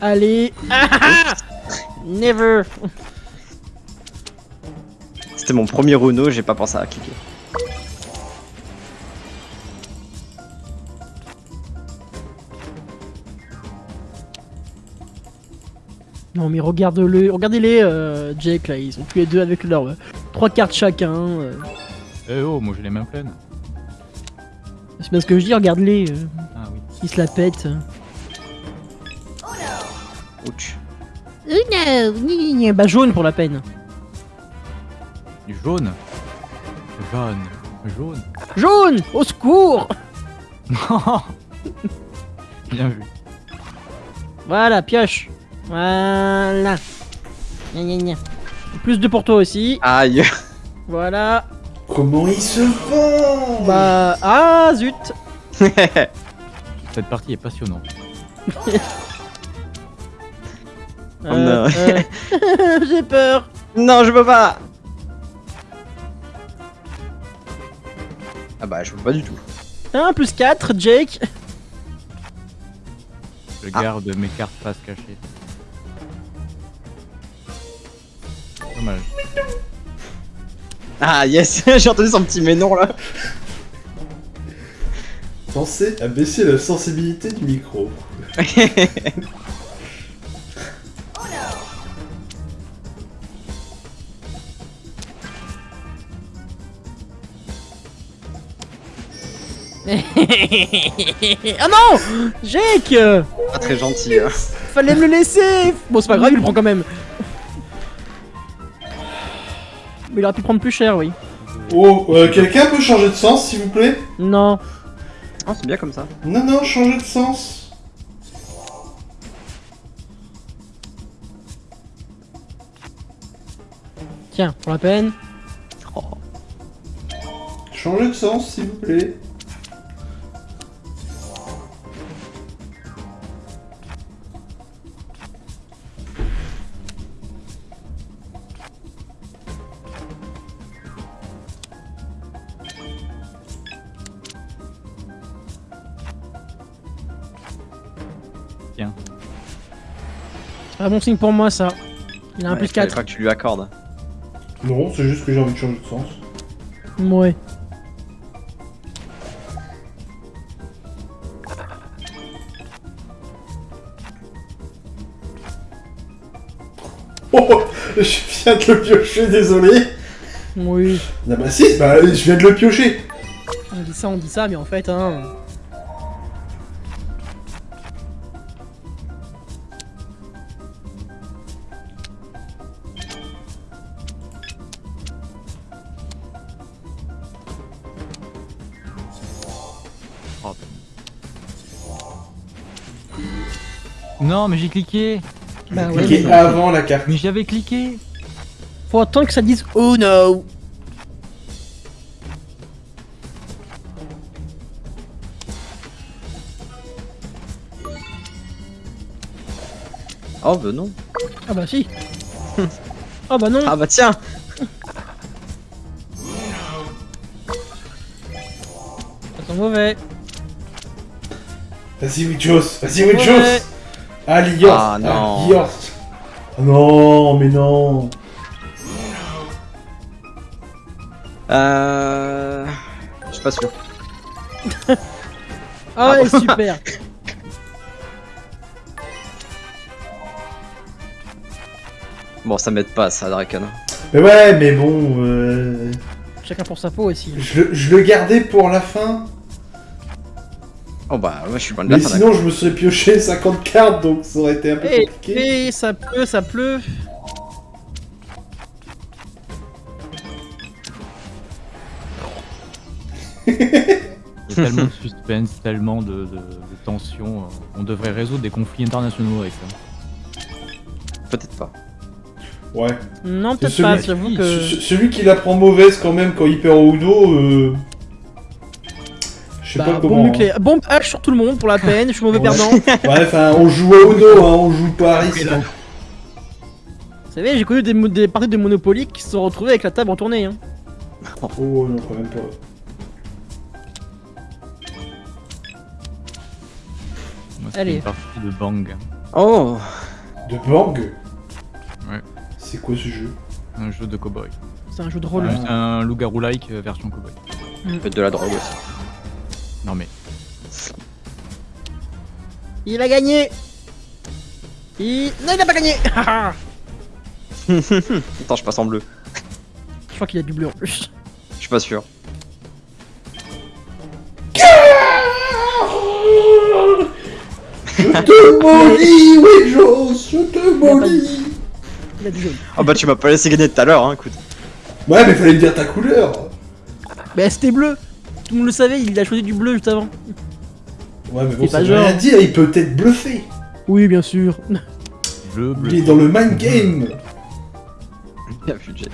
Speaker 3: Allez. Ah, ah, ah Never.
Speaker 4: C'était mon premier Runo, j'ai pas pensé à cliquer.
Speaker 3: Non mais regarde-le, regardez-les, euh, Jake là, ils sont tous les deux avec leurs euh, trois cartes chacun. euh.
Speaker 2: Eh oh, moi j'ai les mains pleines.
Speaker 3: C'est bien ce que je dis, regarde-les, euh,
Speaker 2: Ah oui.
Speaker 3: ils se la pètent.
Speaker 4: Ouch.
Speaker 3: Une, bah jaune pour la peine.
Speaker 2: Du jaune. Jaune. Jaune.
Speaker 3: Jaune Au secours
Speaker 2: Bien vu.
Speaker 3: Voilà, pioche. Voilà. Gna, gna, gna. Plus de pour toi aussi.
Speaker 4: Aïe.
Speaker 3: Voilà.
Speaker 1: Comment il se vend
Speaker 3: Bah. Ah, zut
Speaker 2: Cette partie est passionnante.
Speaker 4: Oh
Speaker 3: Euh,
Speaker 4: non.
Speaker 3: euh, J'ai peur.
Speaker 4: non, je peux pas. Ah bah, je peux pas du tout.
Speaker 3: 1 plus 4, Jake.
Speaker 2: Je
Speaker 4: Ah.
Speaker 2: garde mes cartes face cachées. Dommage.
Speaker 4: Ah yes, j'ai entendu son petit mais non là.
Speaker 1: Pensez à baisser la sensibilité du micro.
Speaker 3: ah non Jake
Speaker 4: Pas très gentil. hein.
Speaker 3: Fallait me le laisser Bon, c'est pas grave, il le prend quand même. Il aurait pu prendre plus cher, oui.
Speaker 1: Oh, euh, quelqu'un peut changer de sens, s'il vous plaît?
Speaker 3: Non.
Speaker 4: Oh, c'est bien comme ça.
Speaker 1: Non, non, changer de sens.
Speaker 3: Tiens, pour la peine.
Speaker 1: Changer de sens, s'il vous plaît.
Speaker 3: Pas bon signe pour moi, ça. Il a un
Speaker 4: Ouais,
Speaker 3: plus
Speaker 4: fallait
Speaker 3: 4.
Speaker 4: pas que tu lui accordes.
Speaker 1: Non, c'est juste que j'ai envie de changer de sens.
Speaker 3: Ouais.
Speaker 1: Oh, je viens de le piocher, désolé.
Speaker 3: Oui.
Speaker 1: Ah bah si, bah je viens de le piocher.
Speaker 3: On dit ça, on dit ça, mais en fait, hein.
Speaker 2: Non, mais j'ai cliqué.
Speaker 3: Bah ouais,
Speaker 1: Cliquez
Speaker 3: mais
Speaker 1: avant la carte.
Speaker 2: Mais j'avais cliqué.
Speaker 3: faut attendre que ça dise Oh no
Speaker 4: Oh, bah non.
Speaker 3: Ah bah si Ah bah non
Speaker 4: Ah, bah tiens
Speaker 3: Ça sent mauvais
Speaker 1: Vas-y, Wichos, vas-y,
Speaker 3: Ouais.
Speaker 1: Ah.
Speaker 4: Ah, non.
Speaker 1: Ah, non, mais non.
Speaker 4: Euh. Je suis pas sûr.
Speaker 3: Ah ouais, super
Speaker 4: Bon, ça m'aide pas, ça, Draken.
Speaker 1: Mais ouais, mais bon, euh,
Speaker 3: Chacun pour sa peau aussi.
Speaker 1: je, le- je le gardais pour la fin.
Speaker 4: Oh, bah, moi, je suis la
Speaker 1: Mais
Speaker 4: fin.
Speaker 1: sinon, je me serais pioché 50 cartes, donc ça aurait été un peu
Speaker 3: Et,
Speaker 1: compliqué.
Speaker 3: et ça pleut, ça pleut
Speaker 2: Il y a tellement de suspense, tellement de, de, de tension. On devrait résoudre des conflits internationaux avec ça.
Speaker 4: Peut-être pas.
Speaker 1: Ouais.
Speaker 3: Non, peut-être pas,
Speaker 1: celui-
Speaker 3: j'avoue que...
Speaker 1: ce- Celui qui la prend mauvaise quand même quand il perd au Uno, euh... Je sais
Speaker 3: Bah,
Speaker 1: pas
Speaker 3: bombe
Speaker 1: comment. hein.
Speaker 3: nucléaire. Bombe H sur tout le monde pour la peine, je suis mauvais
Speaker 1: Ouais.
Speaker 3: perdant.
Speaker 1: Ouais, enfin, on joue à Uno, hein, on joue pas à risque. hein.
Speaker 3: Vous savez, j'ai connu des, parties de Monopoly qui se sont retrouvées avec la table en tournée. Hein.
Speaker 1: Oh non, quand même pas.
Speaker 2: Moi,
Speaker 3: Allez.
Speaker 2: une partie de Bang.
Speaker 4: Oh
Speaker 1: De Bang
Speaker 2: Ouais.
Speaker 1: C'est quoi ce jeu?
Speaker 2: Un jeu de cowboy.
Speaker 3: C'est un jeu de rôle.
Speaker 2: C'est un loup-garou-like euh, version cowboy.
Speaker 4: Peut-être de la drogue aussi.
Speaker 2: Non mais,
Speaker 3: Il a gagné il... Non, il a pas gagné Ah,
Speaker 4: Attends, je passe en bleu.
Speaker 3: Je crois qu'il a du bleu en plus.
Speaker 4: Je suis pas sûr.
Speaker 1: Je te maudis, oui, je te maudis
Speaker 3: Il a du jaune.
Speaker 4: Oh, bah, tu m'as pas laissé gagner tout à l'heure, hein, écoute.
Speaker 1: Ouais, mais fallait me dire ta couleur
Speaker 3: Bah, c'était bleu Tout le monde le savait, il a choisi du bleu juste avant.
Speaker 1: Ouais, mais bon,
Speaker 3: C'est
Speaker 1: ça
Speaker 3: pas
Speaker 1: veut rien dire, il peut peut-être bluffer
Speaker 3: Oui, bien sûr.
Speaker 2: bleu, bleu.
Speaker 1: Il est dans le mind game
Speaker 4: Bien vu, Jake.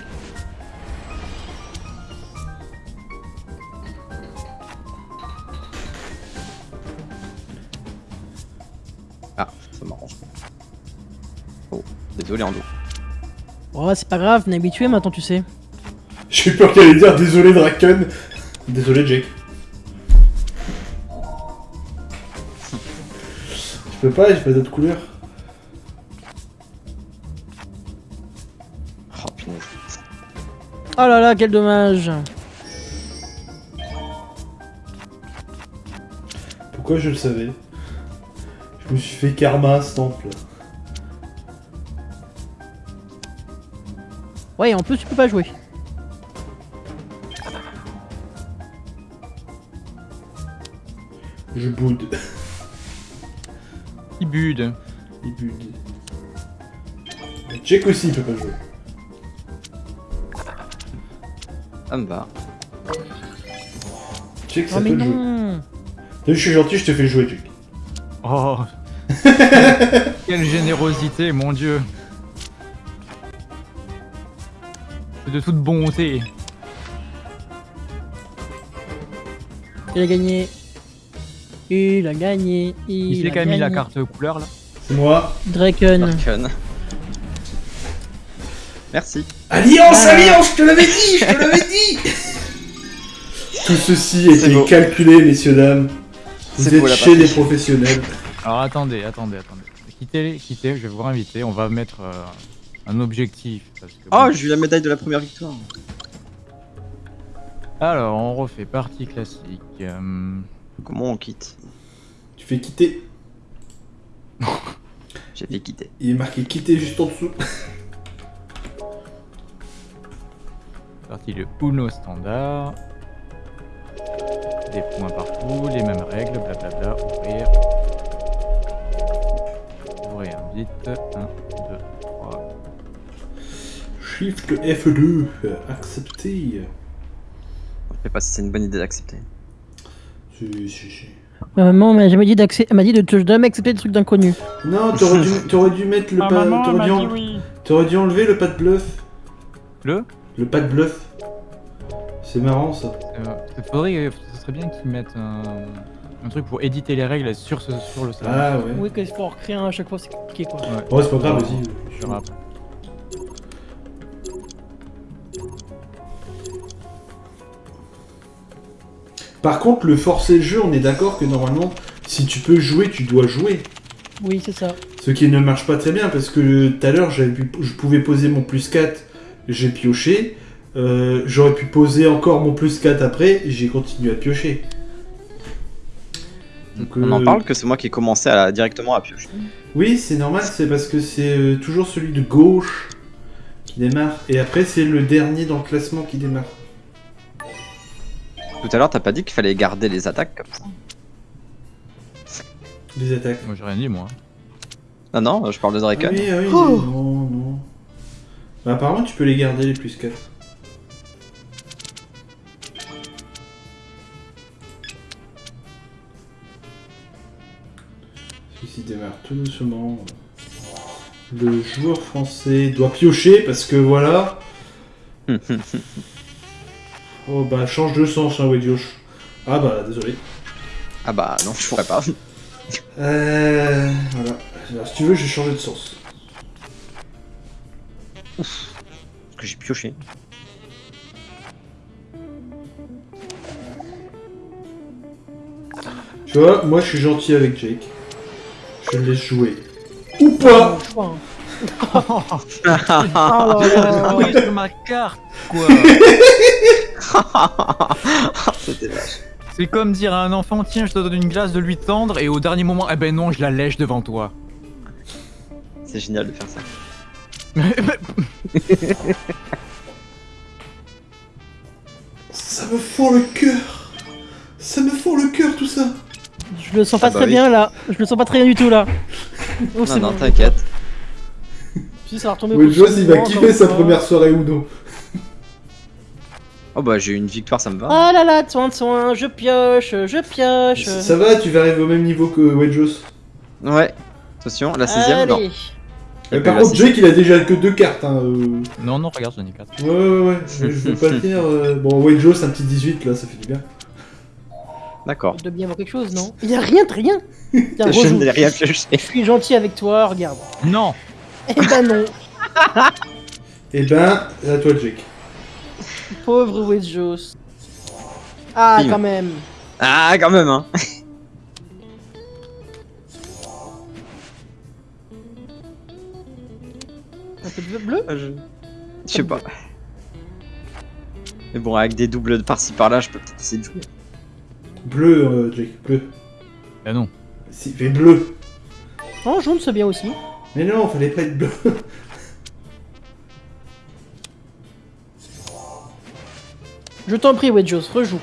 Speaker 4: Ah, ça m'arrange. Oh, désolé Ando.
Speaker 3: Oh, c'est pas grave, on est habitué maintenant, tu sais.
Speaker 1: J'ai peur qu'elle allait dire désolé Draken. Désolé Jake. Je peux pas, j'ai pas d'autre couleur.
Speaker 4: Oh.
Speaker 3: Oh là là, quel dommage.
Speaker 1: Pourquoi je le savais? Je me suis fait karma ce temple.
Speaker 3: Ouais, en plus, tu peux pas jouer.
Speaker 1: Je boude.
Speaker 2: Il bude.
Speaker 1: Il boude. Check aussi, il peut pas jouer.
Speaker 4: Ça me va.
Speaker 1: Check, ça
Speaker 3: Oh mais
Speaker 1: peut jouer. T'as vu, je suis gentil, je te fais jouer, Check.
Speaker 2: Oh Quelle générosité, mon dieu C'est de toute bonté.
Speaker 3: Il a gagné. Il a gagné. Il,
Speaker 2: Il,
Speaker 3: a
Speaker 2: sait qu'a mis la carte couleur là
Speaker 1: C'est moi.
Speaker 3: Draken.
Speaker 4: Darken. Merci.
Speaker 1: Alliance,
Speaker 3: Ah.
Speaker 1: alliance, je te l'avais dit, je te l'avais dit Tout ceci
Speaker 4: C'est
Speaker 1: était
Speaker 4: beau.
Speaker 1: calculé, messieurs, dames. Vous
Speaker 4: C'est
Speaker 1: êtes
Speaker 4: beau,
Speaker 1: chez des
Speaker 4: partie.
Speaker 1: professionnels.
Speaker 2: Alors attendez, attendez, attendez. Quittez, quittez, je vais vous réinviter. On va mettre euh, un objectif. Parce que,
Speaker 4: Oh,
Speaker 2: bon.
Speaker 4: j'ai eu la médaille de la première victoire.
Speaker 2: Alors, on refait partie classique. euh,
Speaker 4: Comment on quitte
Speaker 1: Tu fais quitter.
Speaker 4: J'ai fait quitter.
Speaker 1: Il est marqué quitter juste en dessous.
Speaker 2: partie le Uno standard. Des points partout, les mêmes règles, blablabla. Ouvrir. Ouvrir vite. 1, 2, 3.
Speaker 1: Shift F2, euh, accepter.
Speaker 4: Je sais pas si c'est une bonne idée d'accepter.
Speaker 1: Si, si, si.
Speaker 3: Ma maman m'a jamais dit d'accepter. Elle m'a dit de te jamais accepter des trucs d'inconnus.
Speaker 1: Non, t'aurais dû, t'aurais dû mettre le pas.
Speaker 2: maman
Speaker 1: T'aurais
Speaker 2: m'a
Speaker 1: dû,
Speaker 2: dit
Speaker 1: en-
Speaker 2: oui.
Speaker 1: t'aurais dû enlever le pas de bluff.
Speaker 2: Le?
Speaker 1: Le pas de bluff. C'est marrant ça.
Speaker 2: euh, faudrait, ce serait bien qu'ils mettent un, un truc pour éditer les règles sur, ce, sur le salon.
Speaker 1: Ah ouais.
Speaker 3: Oui, qu'il faut en recréer un à chaque fois, c'est compliqué quoi.
Speaker 2: Ouais.
Speaker 1: Oh, c'est pas grave, vas-y.
Speaker 2: Je
Speaker 1: Par contre, le forcer le jeu, on est d'accord que normalement, si tu peux jouer, tu dois jouer.
Speaker 3: Oui, c'est ça.
Speaker 1: Ce qui ne marche pas très bien parce que tout à l'heure, j'avais pu- je pouvais poser mon plus 4, j'ai pioché. Euh, J'aurais pu poser encore mon plus 4 après, et j'ai continué à piocher. Donc,
Speaker 4: On en
Speaker 1: euh,
Speaker 4: parle que c'est moi qui ai commencé à, directement à piocher.
Speaker 1: Oui, c'est normal, c'est parce que c'est euh, toujours celui de gauche qui démarre. Et après, c'est le dernier dans le classement qui démarre.
Speaker 4: Tout à l'heure, t'as pas dit qu'il fallait garder les attaques comme ça
Speaker 1: Les attaques.
Speaker 2: Moi j'ai rien dit moi.
Speaker 4: Non, non, je parle de
Speaker 1: Ah
Speaker 4: Draken.
Speaker 1: oui, ah oui,
Speaker 3: Oh.
Speaker 1: non, non. Bah, apparemment, tu peux les garder les plus 4. Ceci démarre tout doucement. Le joueur français doit piocher parce que voilà. Oh bah change de sens hein Wedjosh. Ah bah désolé.
Speaker 4: ah bah non, je pourrais pas.
Speaker 1: Euh, voilà. Alors, si tu veux, je vais changer de sens.
Speaker 4: Parce que j'ai pioché.
Speaker 1: Tu vois, moi je suis gentil avec Jake. Je le laisse jouer. Ou pas.
Speaker 3: Oh là là.
Speaker 2: Oui, sur ma carte quoi
Speaker 4: C'était vache.
Speaker 2: C'est comme dire à un enfant tiens je te donne une glace de lui tendre et au dernier moment eh ben non je la lèche devant toi.
Speaker 4: C'est génial de faire ça.
Speaker 1: Ça me fend le cœur Ça me fend le cœur tout ça
Speaker 3: Je le sens pas
Speaker 4: Ah bah
Speaker 3: très
Speaker 4: oui.
Speaker 3: bien là. Je le sens pas très bien du tout là. Oh,
Speaker 4: Non,
Speaker 3: c'est
Speaker 4: non,
Speaker 3: bon.
Speaker 4: t'inquiète.
Speaker 3: Si ça va retomber bout de
Speaker 1: il va kiffer sa première soirée Uno.
Speaker 4: Oh bah j'ai eu une victoire, ça me va.
Speaker 3: Ah là là, soin de soin, je pioche, je pioche.
Speaker 1: Ça va, tu vas arriver au même niveau que Wedjosh.
Speaker 4: Ouais. Attention, la 16ème, non.
Speaker 1: Mais
Speaker 4: Et
Speaker 1: par contre. Jake il a déjà que deux cartes. Hein. euh.
Speaker 2: non non regarde j'en ai 4.
Speaker 1: Ouais, ouais, ouais. Je je veux pas le dire. euh, Bon, Wedjosh, un petit 18 là, ça fait du bien.
Speaker 4: D'accord.
Speaker 3: Il doit bien avoir quelque chose, non? Il y a rien, de rien. Tiens,
Speaker 4: Je n'ai rien pioché.
Speaker 3: Je suis gentil avec toi, regarde.
Speaker 2: Non
Speaker 3: Eh ben non,
Speaker 1: Et ben, à toi Jake.
Speaker 3: Pauvre Wedjos. Ah,
Speaker 4: Bim.
Speaker 3: quand même.
Speaker 4: Ah, quand même, hein.
Speaker 3: Un peu de bleu?
Speaker 4: Je je sais pas. Mais bon, avec des doubles par-ci par-là, je peux peut-être essayer de jouer.
Speaker 1: Bleu, euh, Jake, bleu.
Speaker 2: Bah non.
Speaker 1: Si, fais bleu.
Speaker 3: Oh, jaune, c'est bien aussi.
Speaker 1: Mais non, fallait pas être bleu.
Speaker 3: Je t'en prie, Wedjos, rejoue.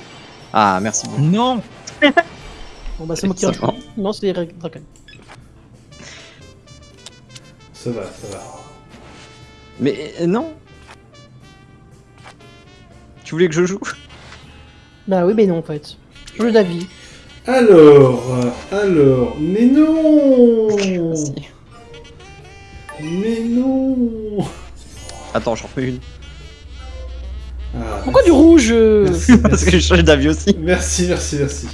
Speaker 4: Ah, merci beaucoup.
Speaker 2: Non
Speaker 3: Bon bah c'est moi qui
Speaker 4: Ça va.
Speaker 3: Non, c'est Draken.
Speaker 1: Ça va, ça va.
Speaker 4: Mais euh, non Tu voulais que je joue?
Speaker 3: Bah oui, mais non en fait. Jeu d'avis.
Speaker 1: Alors, alors, mais non. Mais non
Speaker 4: Attends, j'en remets une.
Speaker 1: Ah,
Speaker 3: Pourquoi du rouge euh
Speaker 1: Merci,
Speaker 4: Parce que je change d'avis aussi.
Speaker 1: Merci, merci, merci.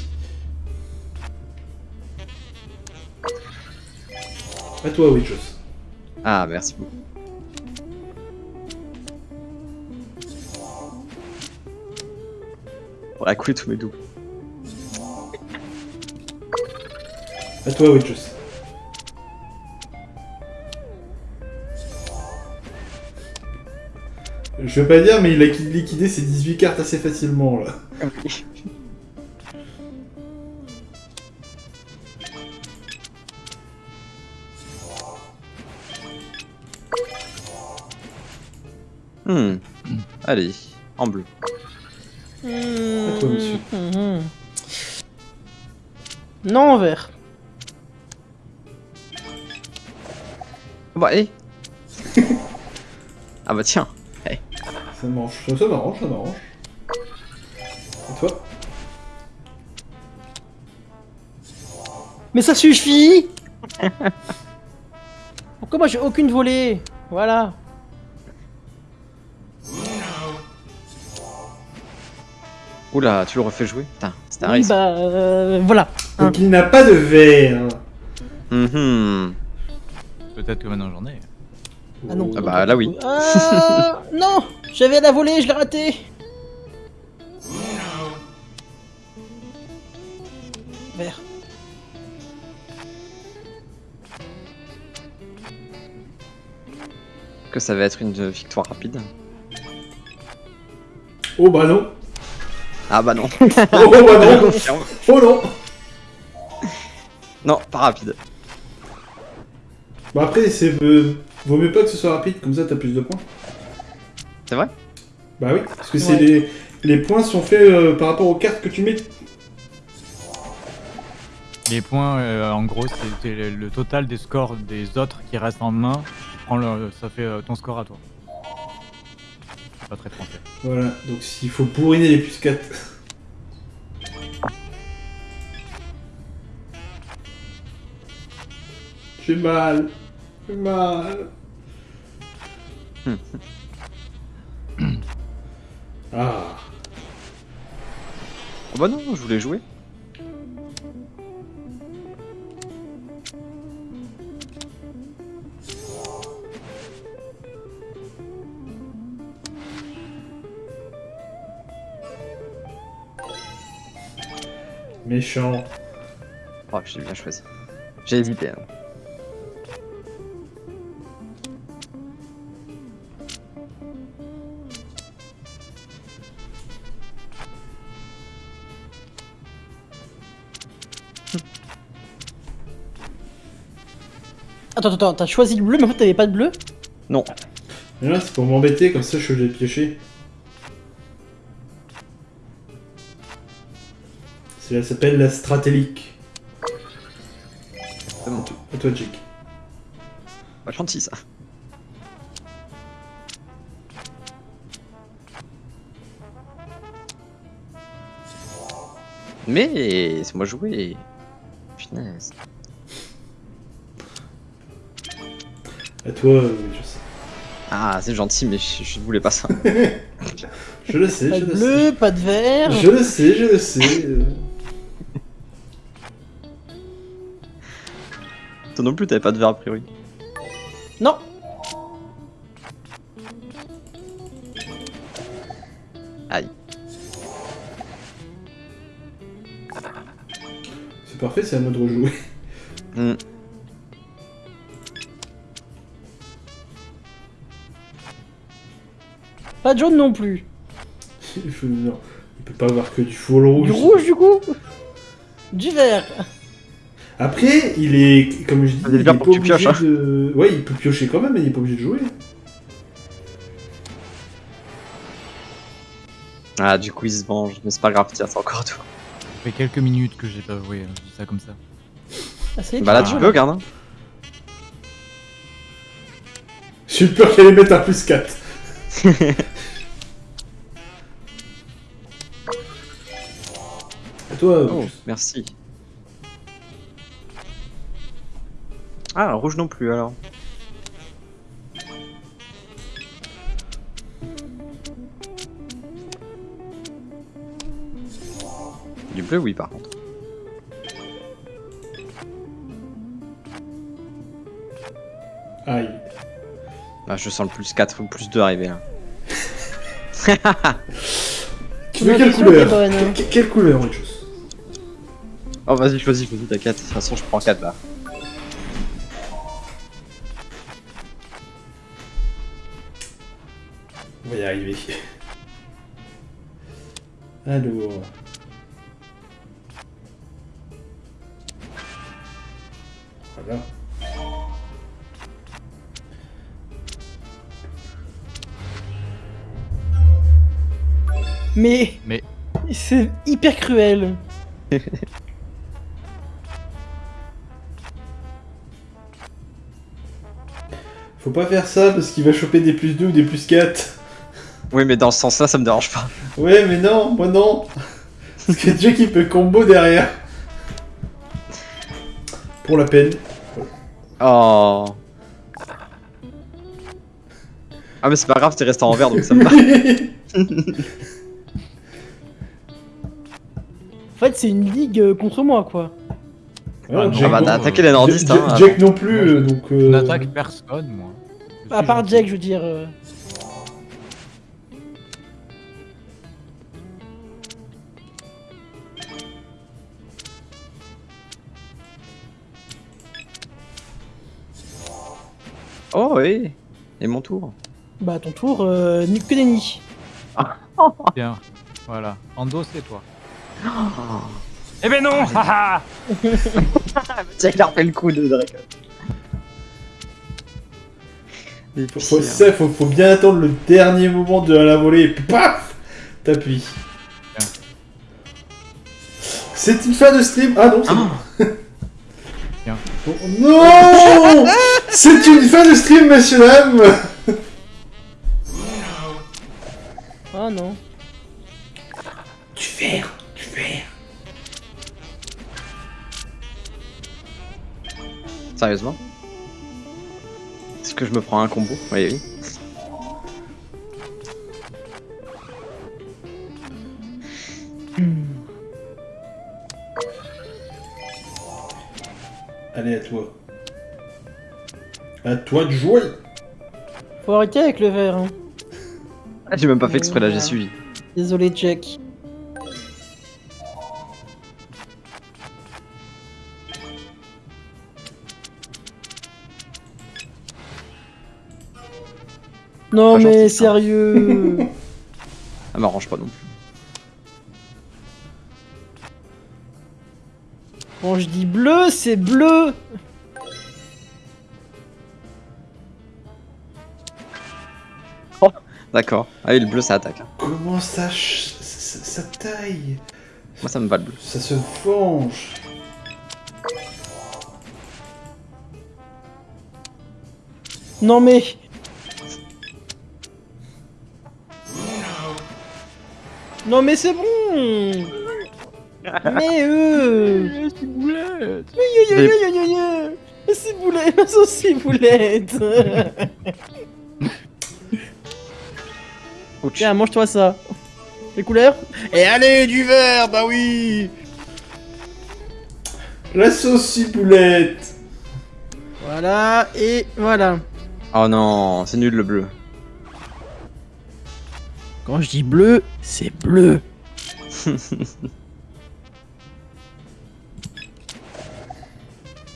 Speaker 1: À toi, Witchos.
Speaker 4: Ah, merci beaucoup. On va couler tous mes doubles.
Speaker 1: À toi, Witchos. Je veux pas dire, mais il a liquidé ses 18 cartes assez facilement, là.
Speaker 4: Hmm. Allez, en bleu.
Speaker 3: À
Speaker 1: toi, monsieur.
Speaker 3: Non, en vert.
Speaker 4: Ah Bah, hé Ah bah tiens.
Speaker 1: Ça m'arrange, ça, ça m'arrange, ça m'arrange. Et toi
Speaker 3: Mais ça suffit Pourquoi moi j'ai aucune volée Voilà.
Speaker 4: Oula, tu le refais jouer Putain, c'était un
Speaker 3: Oui,
Speaker 4: risque.
Speaker 3: bah euh, voilà.
Speaker 1: Donc il n'a pas de verre.
Speaker 4: Mhm.
Speaker 2: Peut-être que maintenant j'en ai.
Speaker 3: Ah non.
Speaker 4: Ah bah là oui.
Speaker 3: Ah non J'avais la volée, je l'ai raté Vert.
Speaker 4: Que ça va être une victoire rapide.
Speaker 1: Oh bah non.
Speaker 4: Ah bah non.
Speaker 1: Oh bah non. Oh non.
Speaker 4: non, pas rapide.
Speaker 1: Bon après, c'est euh, vaut mieux pas que ce soit rapide, comme ça t'as plus de points.
Speaker 4: C'est vrai?
Speaker 1: Bah oui, parce que c'est
Speaker 3: Ouais.
Speaker 1: les les points sont faits euh, par rapport aux cartes que tu mets.
Speaker 2: Les points, euh, en gros, c'est le, le total des scores des autres qui restent en main. Tu prends le- ça fait euh, ton score à toi. Pas très français.
Speaker 1: Voilà, donc s'il faut bourriner les plus 4. J'ai mal. J'ai mal. ah.
Speaker 4: Oh bah non, je voulais jouer.
Speaker 1: Méchant.
Speaker 4: Oh, j'ai bien choisi. J'ai hésité. hein.
Speaker 3: Attends, attends, t'as choisi le bleu, mais en fait t'avais pas de bleu
Speaker 4: Non.
Speaker 1: Mais là, c'est pour m'embêter, comme ça je vais les piocher. Cela s'appelle la stratélique.
Speaker 4: C'est bon.
Speaker 1: À toi, Jake.
Speaker 4: Pas gentil ça. Mais c'est moi jouer. Punaise.
Speaker 1: Toi, euh, je sais.
Speaker 4: Ah, c'est gentil, mais je, je voulais pas ça.
Speaker 1: Je le sais,
Speaker 3: Pas
Speaker 1: je
Speaker 3: de
Speaker 1: le
Speaker 3: bleu, pas de vert.
Speaker 1: sais. Je le sais, je le sais. euh.
Speaker 4: Toi non plus, t'avais pas de verre a priori.
Speaker 3: Non
Speaker 4: Aïe.
Speaker 1: C'est parfait, c'est à moi de rejouer.
Speaker 4: Hmm.
Speaker 3: Pas de jaune non plus.
Speaker 1: Il faut- non, il peut pas avoir que du full rouge.
Speaker 3: Du rouge du coup Du vert.
Speaker 1: Après, il est, comme je dis, il est pas obligé
Speaker 4: pioches, hein.
Speaker 1: de... Ouais, il peut piocher quand même, mais il est pas obligé de jouer.
Speaker 4: Ah, du coup, il se venge, mais c'est pas grave, tiens, c'est encore tout.
Speaker 2: fait quelques minutes que j'ai pas joué, hein, je dis ça comme ça.
Speaker 3: Ah, c'est
Speaker 4: Bah là, tu
Speaker 3: mal.
Speaker 4: peux, garde. hein.
Speaker 1: J'ai eu peur qu'elle allait mettre un plus 4. À toi,
Speaker 4: Oh, merci. Ah, rouge non plus alors. Du bleu, oui, par contre.
Speaker 1: Aïe.
Speaker 4: Ah, je sens le plus 4 ou plus 2 arriver là.
Speaker 1: Tu veux
Speaker 3: Non,
Speaker 1: quelle couleur
Speaker 3: hein.
Speaker 1: Que- Quelle couleur, autre chose?
Speaker 4: Oh, vas-y, choisis, choisis, t'inquiète. De toute façon, je prends 4 là.
Speaker 1: On va y arriver. Alors. Voilà.
Speaker 3: Mais.
Speaker 2: Mais-
Speaker 3: C'est hyper cruel.
Speaker 1: Faut pas faire ça parce qu'il va choper des plus 2 ou des plus 4.
Speaker 4: Oui, mais dans ce sens-là, ça me dérange pas.
Speaker 1: Ouais, mais non, moi non. Parce que Dieu qui peut combo derrière. Pour la peine.
Speaker 4: Oh. Ah, mais c'est pas grave, t'es resté en vert donc ça me va.
Speaker 3: En fait, c'est une ligue euh, contre moi, quoi.
Speaker 1: Ouais,
Speaker 4: Ah bah,
Speaker 1: non-
Speaker 4: t'as attaqué les nordistes,
Speaker 1: Jack-
Speaker 4: hein.
Speaker 1: Jack non plus,
Speaker 2: Moi, je-
Speaker 1: euh, donc.
Speaker 2: Je
Speaker 1: euh,
Speaker 2: n'attaque personne, moi. Je
Speaker 3: À part. Jack, je veux dire. euh,
Speaker 4: Oh, oui. Et mon tour.
Speaker 3: Bah, ton tour, euh, ni- que des nids.
Speaker 2: Tiens, voilà. Ando, c'est toi. Eh ben non haha
Speaker 4: Tiens, il a refait le coup de. Et
Speaker 1: Faut, faut, ça, faut, faut bien attendre le dernier moment de la volée et puis paf T'appuies. C'est une fin de stream Ah non, c'est bon.
Speaker 2: Tiens.
Speaker 1: Oh, non C'est une fin de stream, messieurs dames
Speaker 3: Ah non.
Speaker 1: Du verre.
Speaker 4: Sérieusement Est-ce que je me prends un combo Oui, oui.
Speaker 1: Allez, à toi. À toi de jouer
Speaker 3: Faut arrêter avec le verre. Hein.
Speaker 4: Ah, J'ai même pas fait exprès là, j'ai suivi.
Speaker 3: Désolé, Jack. Non
Speaker 4: Pas
Speaker 3: mais
Speaker 4: gentil,
Speaker 3: sérieux
Speaker 4: Ça m'arrange pas non plus.
Speaker 3: Quand je dis bleu, c'est bleu
Speaker 4: D'accord. Allez, le bleu ça attaque.
Speaker 1: Comment ça, ch- ça, ça taille?
Speaker 4: Moi ça me va le bleu.
Speaker 1: Ça se venge
Speaker 3: Non mais... Non mais c'est bon Mais eux
Speaker 2: C'est boulette
Speaker 3: Yo, yo, yo, yo, yo, yo. Mais C'est boulette, ma sauce boulette
Speaker 4: Ouch.
Speaker 3: Tiens, mange-toi ça Les couleurs Et allez, du vert, bah oui
Speaker 1: La sauce ciboulette
Speaker 3: Voilà, et voilà.
Speaker 4: Oh non, c'est nul le bleu.
Speaker 3: Quand je dis bleu, c'est bleu.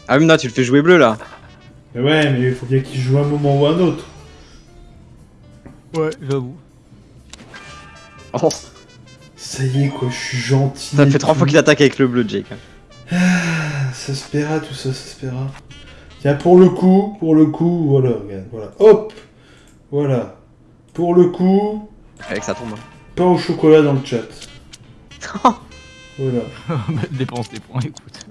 Speaker 4: Ah, mais non, tu le fais jouer bleu là.
Speaker 1: Mais ouais, mais il faut bien qu'il joue un moment ou un autre.
Speaker 2: Ouais, j'avoue.
Speaker 4: Oh,
Speaker 1: Ça y est, quoi, je suis gentil.
Speaker 4: ça fait trois fois qu'il attaque avec le bleu, Jake.
Speaker 1: Ah, Ça se paiera, tout ça, ça se paiera. Tiens, pour le coup, pour le coup, voilà, regarde, voilà. Hop Voilà. Pour le coup,
Speaker 4: Avec ça tombe.
Speaker 1: pain au chocolat dans le chat. Voilà.
Speaker 2: Dépense des points, écoute.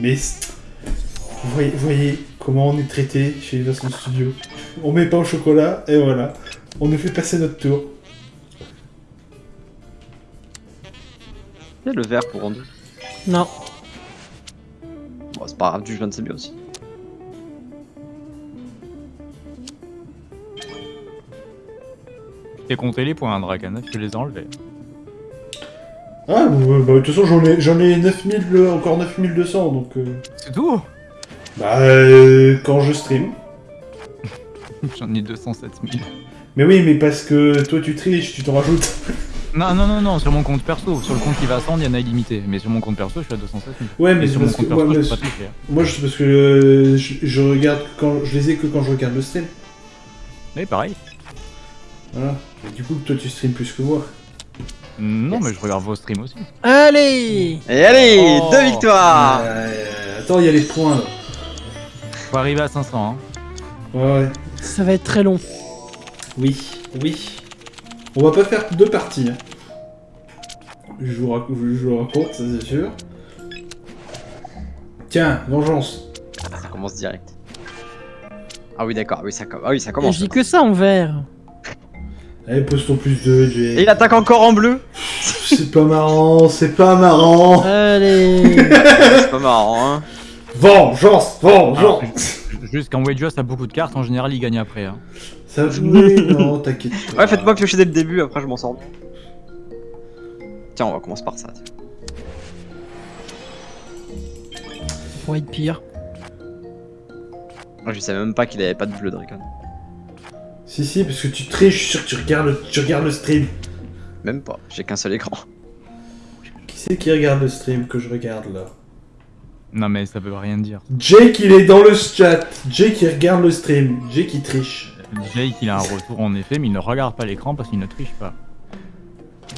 Speaker 1: Mais vous voyez, vous voyez comment on est traité chez Vincent Studio. On met pas au chocolat et voilà. On nous fait passer notre tour.
Speaker 4: Il y a le vert pour rendre.
Speaker 3: Non.
Speaker 4: Bon, c'est pas grave, du jaune c'est bien aussi.
Speaker 2: J'ai compté les points, Dragan, je les ai enlevés.
Speaker 1: Ah, bah, bah, de toute façon, j'en ai, j'en ai 9000, euh, encore 9200, donc... euh,
Speaker 2: C'est tout?
Speaker 1: Bah, euh, quand je stream.
Speaker 2: J'en ai 207 000.
Speaker 1: Mais oui, mais parce que toi, tu triches, tu t'en rajoutes.
Speaker 2: Non, non, non, non, sur mon compte perso. Sur le compte qui va à 100, il y en a illimité. Mais sur mon compte perso, je suis à 207 000.
Speaker 1: Ouais, mais
Speaker 2: sur mon
Speaker 1: que...
Speaker 2: compte
Speaker 1: Moi,
Speaker 2: perso, je
Speaker 1: mais
Speaker 2: peux pas toucher.
Speaker 1: moi, je- parce que euh, je, je regarde quand... Je les ai que quand je regarde le stream.
Speaker 2: Oui, pareil.
Speaker 1: Voilà. Du coup, toi, tu stream plus que moi.
Speaker 2: Non,
Speaker 4: Yes.
Speaker 2: mais je regarde vos streams aussi.
Speaker 3: Allez
Speaker 4: Et allez,
Speaker 2: Oh.
Speaker 4: deux victoires
Speaker 1: Euh, attends, il y a les points, là.
Speaker 2: Faut arriver à 500, hein.
Speaker 1: Ouais, ouais.
Speaker 3: Ça va être très long.
Speaker 1: Oui, oui. On va pas faire deux parties. hein. Je, vous rac- je vous raconte, ça c'est sûr. Tiens, vengeance.
Speaker 4: Ça commence direct. Ah oui, d'accord, oui, ça, com- ah oui, ça commence.
Speaker 3: je dis que ça en vert.
Speaker 1: Allez, pose ton plus 2,
Speaker 4: Et
Speaker 1: Jay.
Speaker 4: il attaque encore en bleu
Speaker 1: C'est pas marrant, c'est pas marrant.
Speaker 3: Allez
Speaker 4: C'est pas marrant, hein.
Speaker 1: Vengeance, vengeance.
Speaker 2: Juste quand Wedgeos a beaucoup de cartes, en général, il gagne après. Hein.
Speaker 1: Ça oui, non, t'inquiète. pas.
Speaker 4: Ouais, faites-moi piocher dès le début, après je m'en sors. bien. Tiens, on va commencer par ça.
Speaker 3: pourrait être pire.
Speaker 4: Moi, je savais même pas qu'il avait pas de bleu, Dragon.
Speaker 1: Si, si, parce que tu triches, je suis sûr que tu regardes, le- tu regardes le stream.
Speaker 4: Même pas, j'ai qu'un seul écran.
Speaker 1: Qui c'est qui regarde le stream que je regarde là?
Speaker 2: Non, mais ça veut rien dire.
Speaker 1: Jake, il est dans le chat. Jake, il regarde le stream. Jake, il triche.
Speaker 2: Jake, il a un retour en effet, mais il ne regarde pas l'écran parce qu'il ne triche pas.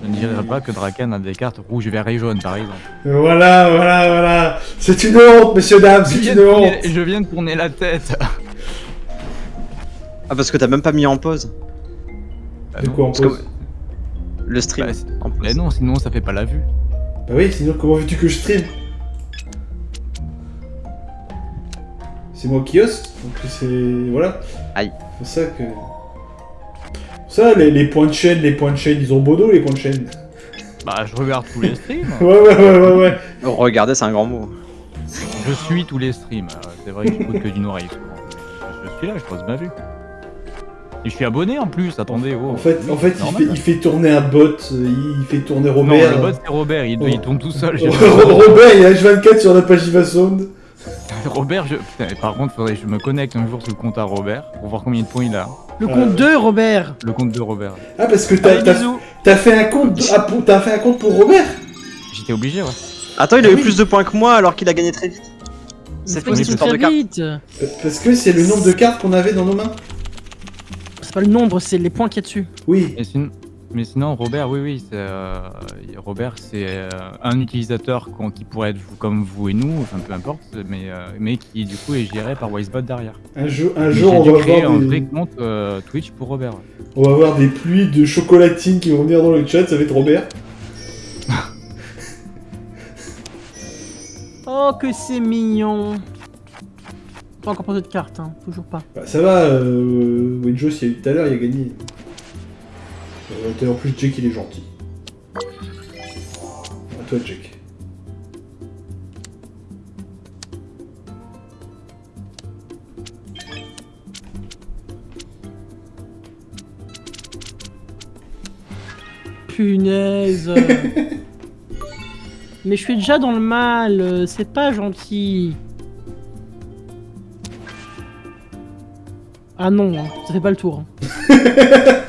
Speaker 2: Je ne dirais pas que Draken a des cartes rouges, vert et jaune, par exemple.
Speaker 1: Voilà, voilà, voilà. C'est une honte, messieurs, dames, c'est une honte.
Speaker 2: tourner, je viens de tourner la tête.
Speaker 4: Ah, parce que t'as même pas mis en pause
Speaker 2: Bah
Speaker 1: De quoi en
Speaker 4: que-
Speaker 1: pause
Speaker 4: le stream.
Speaker 2: Bah, c'est-
Speaker 4: en pause.
Speaker 2: Mais non, sinon ça fait pas la vue.
Speaker 1: Bah oui, sinon comment veux-tu que je stream C'est moi qui host, donc c'est... Voilà.
Speaker 4: Aïe.
Speaker 1: C'est ça que... Ça, les, les points de chaîne, les points de chaîne, ils ont beau dos, les points de chaîne.
Speaker 2: Bah, je regarde tous les streams.
Speaker 1: Ouais, ouais, ouais, ouais, ouais.
Speaker 4: Oh, Regardez, c'est un grand mot.
Speaker 2: Je suis tous les streams. Euh, C'est vrai que j'écoute que d'une oreille. Je suis là, je pose ma vue. Et je suis abonné en plus, attendez. Oh.
Speaker 1: En fait, en fait, il fait, il fait tourner un bot, euh, il fait tourner
Speaker 2: Non,
Speaker 1: Robert.
Speaker 2: le bot c'est Robert, il,
Speaker 1: Oh.
Speaker 2: il tourne tout seul.
Speaker 1: Robert, il est H24 sur la page Ivasound.
Speaker 2: Robert, je... Putain, par contre, faudrait que je me connecte un jour sur le compte à Robert pour voir combien de points il a.
Speaker 3: Le
Speaker 1: Euh,
Speaker 3: compte 2, Robert
Speaker 2: Le compte de Robert.
Speaker 1: Ah, parce que t'as fait un compte, ah, fait un compte pour Robert?
Speaker 2: J'étais obligé, ouais.
Speaker 4: Attends, il a
Speaker 1: Ah
Speaker 4: eu
Speaker 1: oui.
Speaker 4: plus de points que moi alors qu'il a gagné très vite. C'est
Speaker 3: histoire
Speaker 4: de
Speaker 3: très
Speaker 4: carte
Speaker 3: vite.
Speaker 1: Euh, Parce que c'est le nombre de cartes qu'on avait dans nos mains.
Speaker 3: C'est pas le nombre, c'est les points qu'il y a dessus.
Speaker 1: Oui.
Speaker 2: Et Mais sinon, Robert, oui, oui, c'est, euh, Robert, c'est euh, un utilisateur qu'on- qui pourrait être vous- comme vous et nous, enfin peu importe, mais, euh, mais qui du coup est géré par Wisebot derrière.
Speaker 1: Un jour, un jour on va,
Speaker 2: créer
Speaker 1: avoir
Speaker 2: un
Speaker 1: des,
Speaker 2: vrai compte euh, Twitch pour Robert. ouais.
Speaker 1: on va avoir des pluies de chocolatines qui vont venir dans le chat, ça va être Robert.
Speaker 3: Oh, que c'est mignon. Pas encore posé de carte, hein. Toujours pas.
Speaker 1: Bah, ça va, euh, Wenjos, il y a eu tout à l'heure, il a gagné. Euh, en plus, Jake, il est gentil. À toi, Jake.
Speaker 3: Punaise. Mais je suis déjà dans le mal, euh, c'est pas gentil. Ah non, hein, ça fait pas le tour. hein.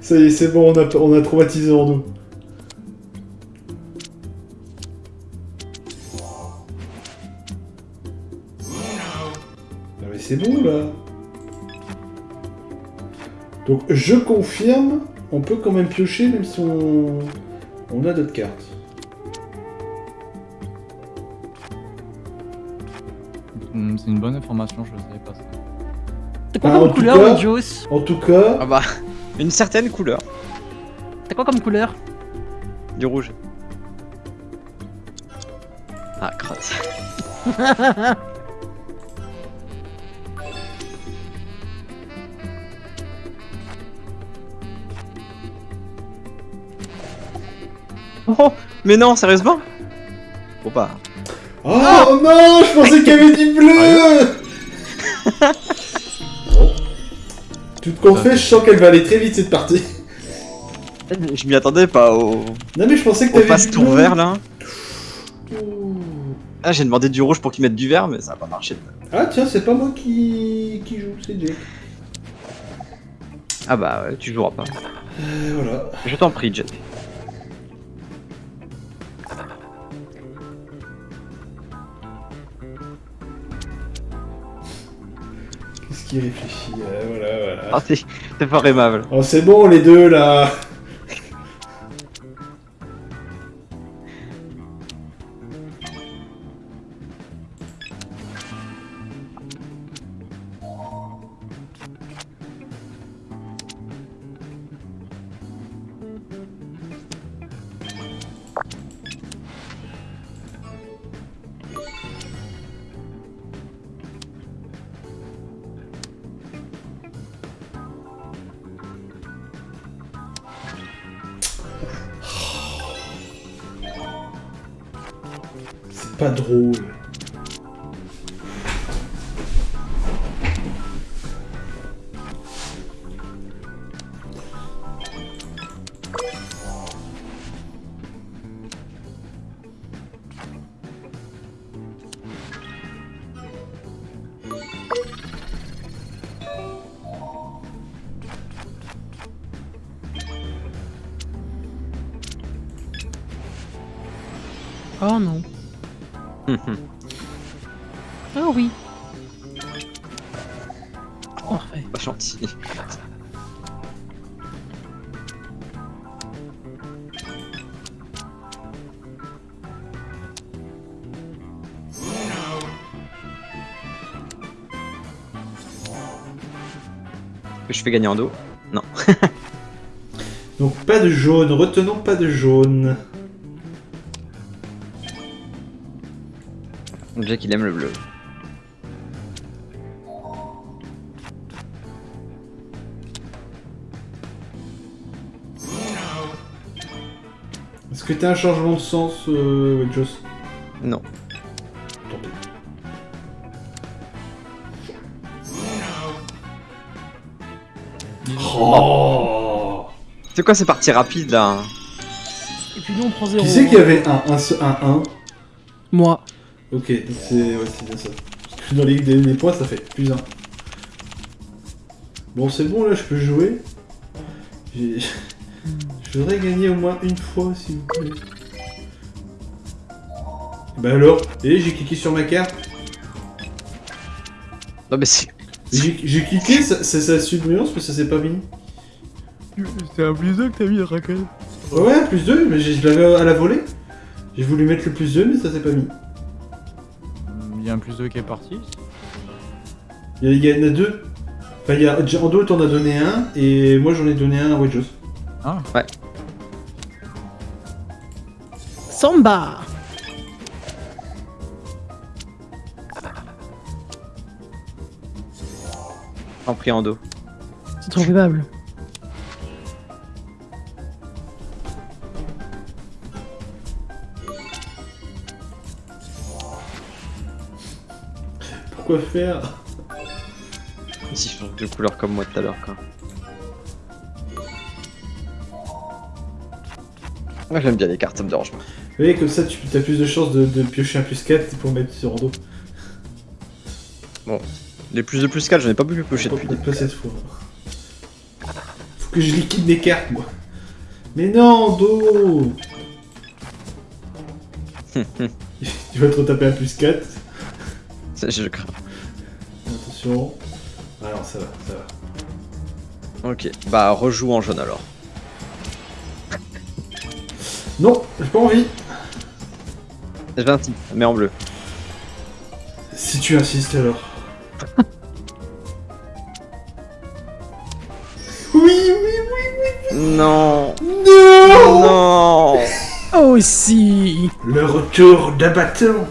Speaker 1: Ça y est, c'est bon, on a, on a traumatisé en nous. Non mais c'est bon là. Donc je confirme, on peut quand même piocher même si on, on a d'autres cartes.
Speaker 2: Hum, C'est une bonne information, je savais pas ça.
Speaker 3: T'as quoi
Speaker 1: Ah, en
Speaker 3: comme
Speaker 1: tout
Speaker 3: couleur,
Speaker 1: cas- En tout cas,
Speaker 4: Ah bah, une certaine couleur.
Speaker 3: T'as quoi comme couleur
Speaker 4: Du rouge. Ah, crotte. oh Mais non, sérieusement Faut pas.
Speaker 1: Oh non, je pensais qu'il y avait du bleu Bon. Tout qu'on fait, je sens qu'elle va aller très vite cette partie.
Speaker 4: Je m'y attendais pas au,
Speaker 1: Non mais je pensais que t'avais
Speaker 4: passe tour vert là. Ah, j'ai demandé du rouge pour qu'ils mettent du vert, mais ça a pas marché.
Speaker 1: Ah tiens, c'est pas moi qui, qui joue, c'est Jake.
Speaker 4: Ah bah ouais, tu joueras pas.
Speaker 1: Euh, voilà.
Speaker 4: Je t'en prie, Jet.
Speaker 1: Qu'il réfléchit euh, Voilà, voilà.
Speaker 4: T'es t'es fort aimable.
Speaker 1: Oh c'est bon les deux là
Speaker 4: Gagner en dos.
Speaker 1: Donc pas de jaune, retenons pas de jaune.
Speaker 4: Jack il aime le bleu.
Speaker 1: Est-ce que t'as un changement de sens, euh, Wedgos
Speaker 4: Non.
Speaker 1: Oh
Speaker 4: C'est quoi ces parties rapides là
Speaker 3: Et puis nous on prend zéro.
Speaker 1: Qui c'est qu'il y avait un 1 un, un,
Speaker 3: Moi.
Speaker 1: Ok, donc c'est ouais, c'est bien ça. Parce que dans les, les- les points, ça fait plus 1. Bon, c'est bon, là, je peux jouer. Je voudrais gagner au moins une fois, s'il vous plaît. Bah alors Et j'ai cliqué sur ma carte.
Speaker 4: Non mais c'est...
Speaker 1: J'ai cliqué, ça, ça, ça a su de nuance, mais ça s'est pas mis.
Speaker 2: C'est un plus 2 que t'as mis, Raquel.
Speaker 1: Ouais, ouais, plus 2, mais je l'avais à la volée. J'ai voulu mettre le plus 2, mais ça s'est pas mis.
Speaker 2: Il y a un plus 2 qui est parti.
Speaker 1: Il y, a- en a deux. Enfin, il y a, Ando t'en as donné un, et moi j'en ai donné un à Wedgos.
Speaker 2: Ah,
Speaker 3: Samba
Speaker 4: En pris en dos.
Speaker 3: C'est trop aimable.
Speaker 1: Pourquoi faire?
Speaker 4: Si je change de couleur comme moi tout à l'heure quoi. Moi j'aime bien les cartes, ça me dérange pas.
Speaker 1: Vous voyez, comme ça, tu as plus de chances de, de piocher un plus 4 pour mettre sur Ando.
Speaker 4: Les plus de plus 4, j'en ai pas pu piocher
Speaker 1: Pas,
Speaker 4: depuis.
Speaker 1: pas cette fois. Faut que je liquide mes cartes, moi. Mais non, Ando Tu vas te retaper un plus 4.
Speaker 4: Ça, Je crains.
Speaker 1: Attention. Alors, ça va, ça va.
Speaker 4: Ok, bah rejoue en jaune alors.
Speaker 1: Non, j'ai pas envie.
Speaker 4: J'ai 26, mais en bleu.
Speaker 1: Si tu insistes alors. Oui, oui, oui,
Speaker 4: Non
Speaker 1: oui. Non
Speaker 4: Non
Speaker 3: aussi.
Speaker 1: Le retour d'abattant.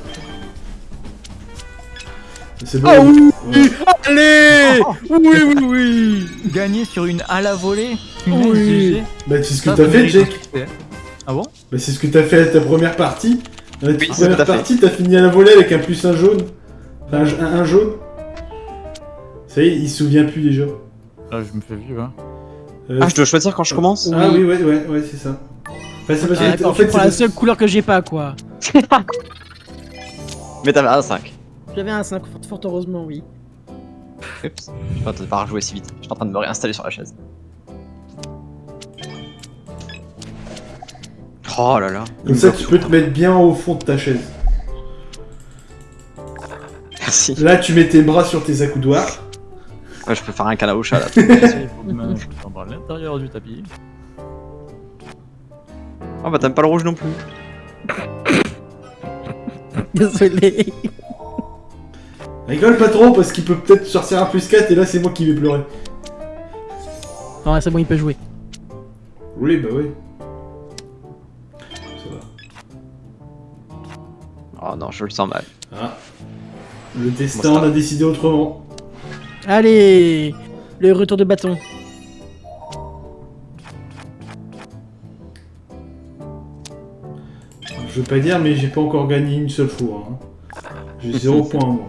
Speaker 1: C'est bon.
Speaker 3: Ah oui,
Speaker 1: Ouais.
Speaker 3: Allez Oui, oui, oui
Speaker 2: Gagner sur une à la volée
Speaker 3: Oui.
Speaker 1: Bah, c'est ce que t'as fait,
Speaker 2: succès. Ah bon?
Speaker 1: Bah, c'est ce que t'as fait à ta première partie. Dans la
Speaker 4: Oui,
Speaker 1: première partie, t'as fini à la volée avec un plus un jaune. Enfin, un, un- un jaune. Ça y est, il se souvient plus déjà.
Speaker 2: Ah, je me fais vieux, hein.
Speaker 1: Euh,
Speaker 4: Ah, je dois choisir quand je commence
Speaker 1: Ah oui, ouais, ouais, ouais, c'est ça. Enfin, c'est parce
Speaker 3: Ah,
Speaker 1: que, en fait,
Speaker 3: prends la
Speaker 1: c'est
Speaker 3: seule couleur que j'ai pas, quoi.
Speaker 4: Mais t'avais un 5.
Speaker 3: J'avais un 5, fort, fort heureusement, oui.
Speaker 4: Oups. Je vais pas- pas rejouer si vite. Je suis en train de me réinstaller sur la chaise. Oh là là.
Speaker 1: comme ça, tu peux te mettre bien au fond de ta chaise.
Speaker 4: Merci.
Speaker 1: Là, tu mets tes bras sur tes accoudoirs.
Speaker 4: Ouais, je peux faire un au chat là.
Speaker 2: Il faut je parle à l'intérieur du tapis.
Speaker 4: Oh bah t'aimes pas le rouge non plus.
Speaker 3: Désolé.
Speaker 1: Rigole pas trop parce qu'il peut peut-être sortir un plus 4 et là, c'est moi qui vais pleurer.
Speaker 3: Non, c'est bon, il peut jouer.
Speaker 1: Oui, bah oui. Ça va.
Speaker 4: Oh non, je le sens mal.
Speaker 1: Ah. Le destin
Speaker 4: Bon,
Speaker 1: a décidé autrement.
Speaker 3: Allez Le retour de bâton.
Speaker 1: Je veux pas dire, mais j'ai pas encore gagné une seule fois. hein. J'ai 0 points, moi.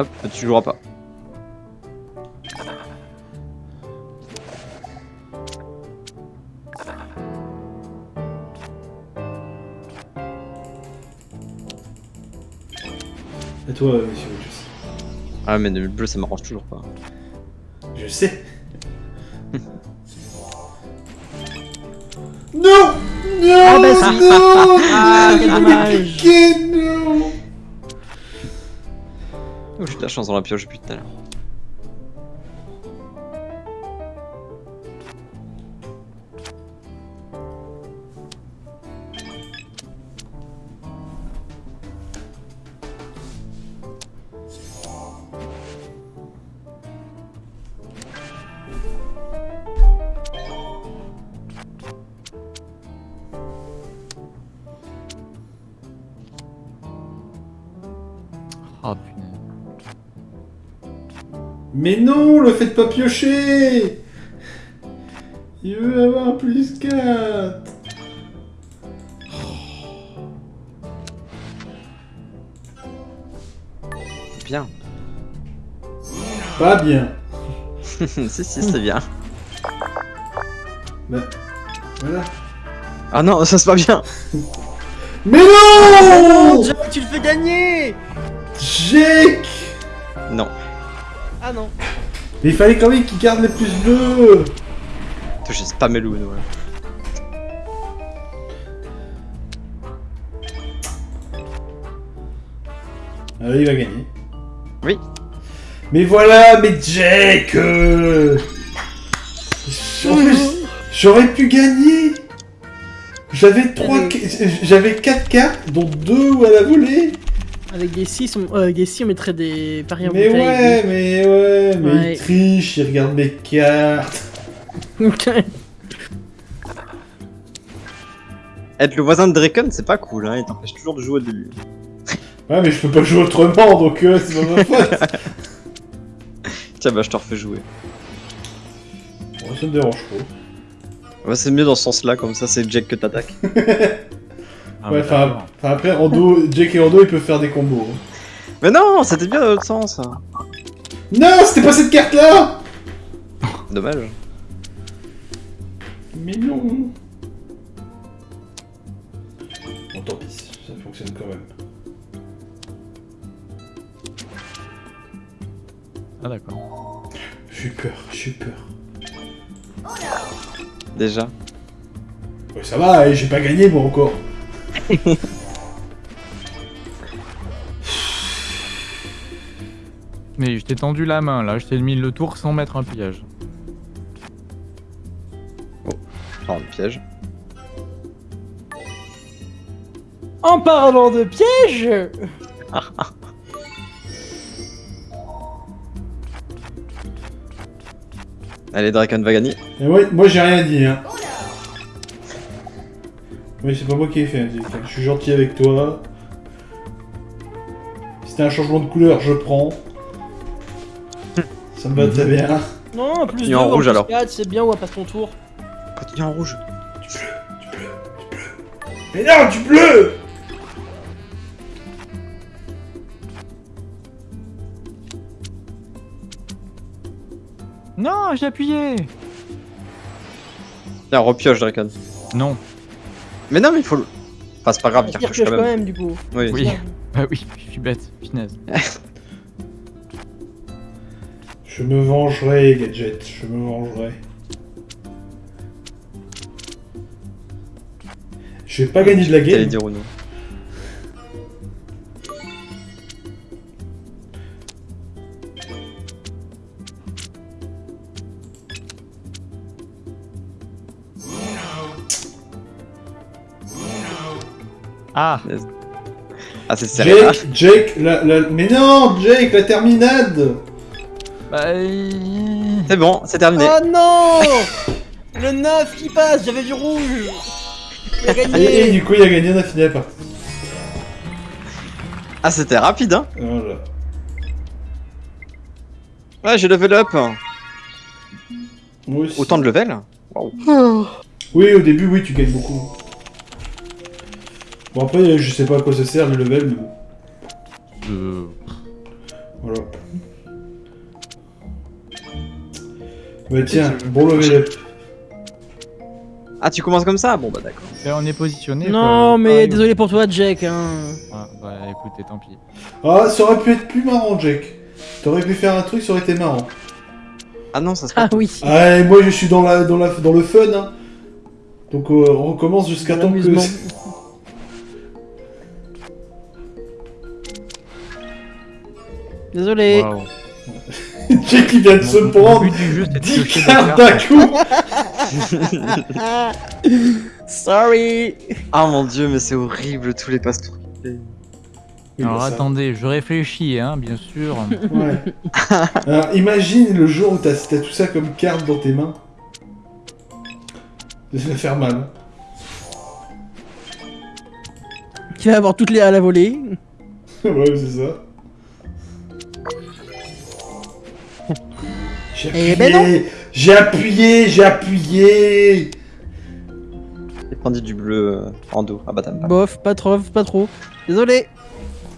Speaker 4: Hop, tu joueras pas.
Speaker 1: Toi, euh, monsieur Rogers.
Speaker 4: Ah mais le bleu ça m'arrange toujours pas.
Speaker 1: Je sais. non Non
Speaker 3: Ah, bah, si.
Speaker 1: Non
Speaker 3: Ah, quel dommage.
Speaker 1: Que non
Speaker 4: Oh, j'ai de la chance dans la pioche depuis tout à l'heure.
Speaker 1: Mais non, le faites pas piocher Il veut avoir un plus 4
Speaker 4: Bien.
Speaker 1: Pas bien.
Speaker 4: si si c'est bien.
Speaker 1: Bah, voilà.
Speaker 4: Ah non, ça c'est pas bien.
Speaker 1: Mais non
Speaker 3: Jack, tu le fais gagner
Speaker 1: Jake.
Speaker 3: Ah non.
Speaker 1: Mais il fallait quand même qu'il garde les plus 2
Speaker 4: Toi, J'ai spammé le Uno. là.
Speaker 1: Ah, il va gagner.
Speaker 4: Oui.
Speaker 1: Mais voilà, mais Jake euh, En plus, j'aurais pu gagner J'avais trois, j'avais 4 cartes, dont 2 à la volée
Speaker 3: Avec des 6, on, euh, avec des 6, on mettrait des paris en
Speaker 1: Mais
Speaker 3: bouteille.
Speaker 1: ouais, mais ouais, mais
Speaker 3: Ouais.
Speaker 1: il triche, il regarde mes cartes
Speaker 4: Être le voisin de Draken, c'est pas cool, hein. Il t'empêche toujours de jouer au début.
Speaker 1: Ouais, mais je peux pas jouer autrement, donc euh, c'est pas ma faute
Speaker 4: Tiens, bah je te refais jouer.
Speaker 1: Bon, ça me dérange pas.
Speaker 4: Ouais, c'est mieux dans ce sens-là, comme ça c'est Jack que t'attaques.
Speaker 2: Ah,
Speaker 1: ouais,
Speaker 2: bah,
Speaker 1: enfin, après, Rando, Jake et Rando, ils peuvent faire des combos. hein.
Speaker 4: Mais non, c'était bien dans l'autre sens.
Speaker 1: Non, c'était pas cette carte-là
Speaker 4: Dommage.
Speaker 1: Mais non Bon, tant pis, ça fonctionne quand même.
Speaker 2: Ah d'accord.
Speaker 1: J'ai peur, j'ai peur.
Speaker 4: Déjà.
Speaker 1: Ouais, ça va, j'ai pas gagné moi encore.
Speaker 2: Mais je t'ai tendu la main là, je t'ai mis le tour sans mettre un piège.
Speaker 4: Enfin, le piège.
Speaker 3: En parlant de piège
Speaker 4: Allez, Draken va gagner.
Speaker 1: Et moi, moi j'ai rien dit, hein. Oui, c'est pas moi qui ai fait. Je suis gentil avec toi. Si t'as un changement de couleur, je prends. Ça me va très bien.
Speaker 3: Non, plus
Speaker 4: Continue
Speaker 3: 2
Speaker 4: en rouge, alors.
Speaker 3: c'est bien, on va passer ton tour.
Speaker 4: Continue en rouge.
Speaker 1: Mais non, du bleu
Speaker 2: Non, j'ai appuyé
Speaker 4: Tiens, repioche, Draken.
Speaker 2: Non.
Speaker 4: Mais non, mais il faut le. Enfin, c'est pas grave, il
Speaker 3: Pire
Speaker 4: repioche
Speaker 3: pioche
Speaker 4: quand
Speaker 3: quand
Speaker 4: même.
Speaker 3: même, du coup.
Speaker 4: Oui.
Speaker 2: Oui. Bah oui, je suis bête, finesse.
Speaker 1: Je me vengerai, Gadget. Je me vengerai. Je vais pas gagner de la
Speaker 4: T'allais
Speaker 1: game.
Speaker 4: dire ou non
Speaker 2: Ah
Speaker 4: Ah, c'est serré là.
Speaker 1: Jake, Jake, la, la- mais non, Jake, la terminade
Speaker 2: Bah... euh,
Speaker 4: C'est bon, c'est terminé.
Speaker 3: Oh non Le 9 qui passe, j'avais du rouge Il a
Speaker 1: et, et
Speaker 3: gagné
Speaker 1: du coup, il a gagné, on a fini la partie.
Speaker 4: Ah, c'était rapide, hein.
Speaker 1: Voilà.
Speaker 4: Ouais, j'ai level up.
Speaker 1: Moi aussi.
Speaker 4: Autant de level
Speaker 1: Oui, au début, oui, tu gagnes beaucoup. Bon, après, je sais pas à quoi ça sert le level, mais bon.
Speaker 2: euh,
Speaker 1: Voilà. Bah tiens, bon level up.
Speaker 4: Ah, tu commences comme ça? Bon, bah d'accord.
Speaker 2: et on est positionné.
Speaker 3: Non,
Speaker 2: quoi,
Speaker 3: mais
Speaker 2: pareil.
Speaker 3: désolé pour toi, Jack. Hein.
Speaker 2: Ah, bah écoutez, tant pis.
Speaker 1: Ah, ça aurait pu être plus marrant, Jake. T'aurais pu faire un truc, ça aurait été marrant.
Speaker 4: Ah non, ça se
Speaker 3: Ah oui.
Speaker 1: Ah, et moi, je suis dans, la, dans, la, dans le fun, hein. Donc, euh, on recommence jusqu'à temps que...
Speaker 3: Désolé.
Speaker 2: Waouh.
Speaker 1: Jake, il vient de se prendre
Speaker 2: but du jeu, c'est de
Speaker 1: 10
Speaker 2: piocher des
Speaker 1: cartes d'un coup
Speaker 3: Sorry.
Speaker 4: Ah mon dieu, mais c'est horrible tous les.
Speaker 1: Oui,
Speaker 2: Alors attendez, je réfléchis, hein, bien sûr.
Speaker 1: Ouais. Alors, imagine le jour où t'as tout ça comme carte dans tes mains. Ça va faire mal.
Speaker 3: Tu vas avoir toutes les à la volée.
Speaker 1: ouais, c'est ça. J'ai
Speaker 3: Eh
Speaker 1: appuyé,
Speaker 3: ben non.
Speaker 1: j'ai appuyé, j'ai appuyé.
Speaker 4: J'ai prendu du bleu euh, en dos. Ah bah pas.
Speaker 3: Bof, pas trop, pas trop. Désolé.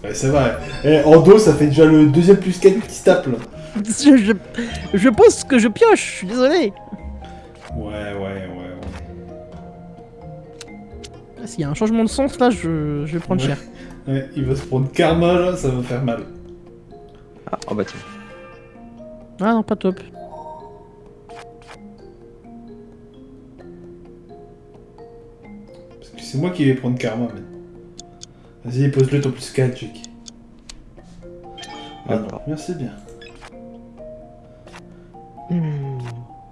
Speaker 1: Ouais, c'est vrai. Eh, en dos, ça fait déjà le deuxième plus 4 qui se tape là.
Speaker 3: Je, je, je pose que je pioche, je suis désolé.
Speaker 1: Ouais, ouais, ouais, ouais.
Speaker 3: Ah, S'il y a un changement de sens là, je, je vais prendre
Speaker 1: Ouais.
Speaker 3: cher.
Speaker 1: Ouais, il va se prendre karma là, ça va faire mal.
Speaker 4: Ah, oh bah tiens.
Speaker 3: Ah non, pas top.
Speaker 1: Parce que c'est moi qui vais prendre karma, man. Vas-y, pose-le ton plus 4, Jake. Ah non,
Speaker 4: D'accord.
Speaker 1: merci bien.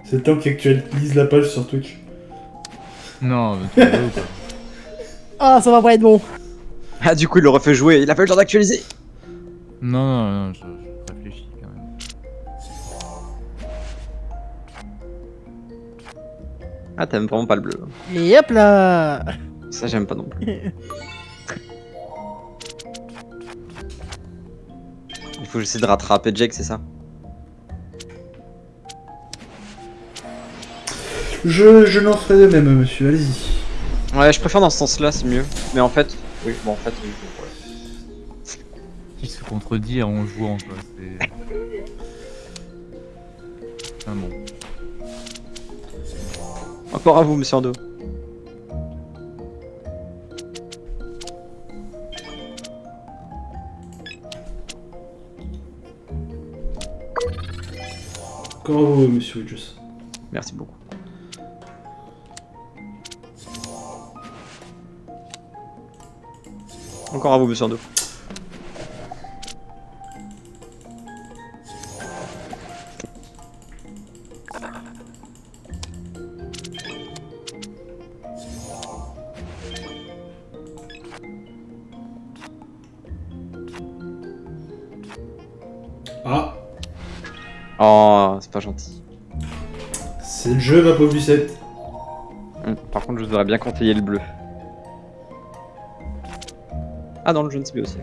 Speaker 1: C'est le temps qu'il actualise la page sur Twitch.
Speaker 2: Non, mais tu ou quoi
Speaker 3: Ah, ça va pas être bon.
Speaker 4: Ah du coup il le refait jouer, il a pas eu le temps d'actualiser
Speaker 2: Non, non, non, je,
Speaker 4: Ah t'aimes vraiment pas le bleu.
Speaker 3: Et hop là
Speaker 4: Ça j'aime pas non plus. Il faut que j'essaie de rattraper Jake, c'est ça
Speaker 1: Je, je n'en ferai de même, monsieur, allez-y.
Speaker 4: Ouais, je préfère dans ce sens-là, c'est mieux. Mais en fait, oui, bon en fait, oui, ouais.
Speaker 2: Qui se contredit en jouant, quoi. C'est. Ah bon.
Speaker 4: Encore à vous, monsieur Ando.
Speaker 1: Encore à vous, monsieur Widges.
Speaker 4: Merci beaucoup. Encore à vous, monsieur Ando. Gentil.
Speaker 1: C'est le jeu, ma pauvre Lucette.
Speaker 4: Hum, Par contre, je voudrais bien conseiller le bleu. Ah, dans le jaune, c'est bien aussi.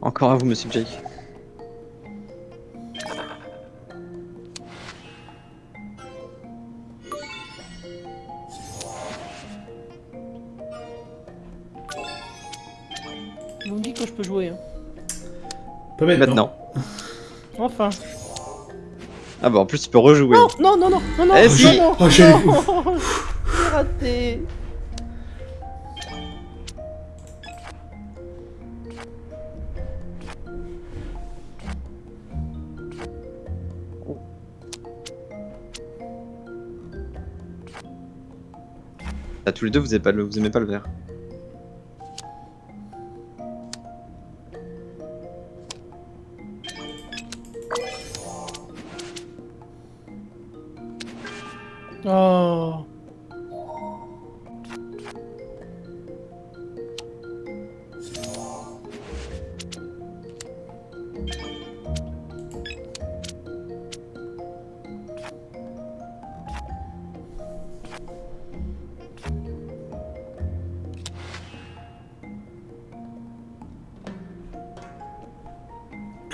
Speaker 4: Encore à vous, monsieur Jake.
Speaker 1: Maintenant.
Speaker 4: Maintenant.
Speaker 3: Enfin.
Speaker 4: Ah bah en plus tu peux rejouer.
Speaker 3: Non, non, non, non, non, non,
Speaker 4: Eh,
Speaker 3: non,
Speaker 4: si.
Speaker 3: non,
Speaker 1: Oh, j'ai
Speaker 3: non. J'ai raté.
Speaker 4: Ah, tous les deux vous aimez pas le, vous aimez pas le vert.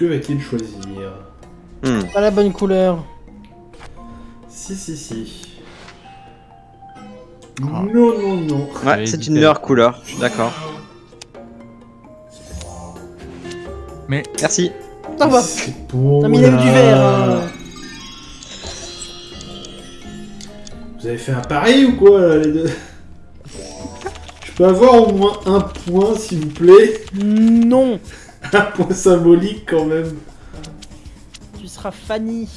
Speaker 1: Que va-t-il choisir
Speaker 4: Hmm.
Speaker 3: Pas la bonne couleur.
Speaker 1: Si, si, si.
Speaker 2: Ah.
Speaker 1: Non, non, non.
Speaker 4: Ouais, c'est une meilleure couleur, je suis d'accord.
Speaker 2: Mais
Speaker 4: Merci.
Speaker 3: Non, mais il a eu du vert. hein.
Speaker 1: Vous avez fait un pari ou quoi, là, les deux? Je peux avoir au moins un point, s'il vous plaît?
Speaker 3: Non.
Speaker 1: Un point symbolique, quand même.
Speaker 3: Tu seras Fanny.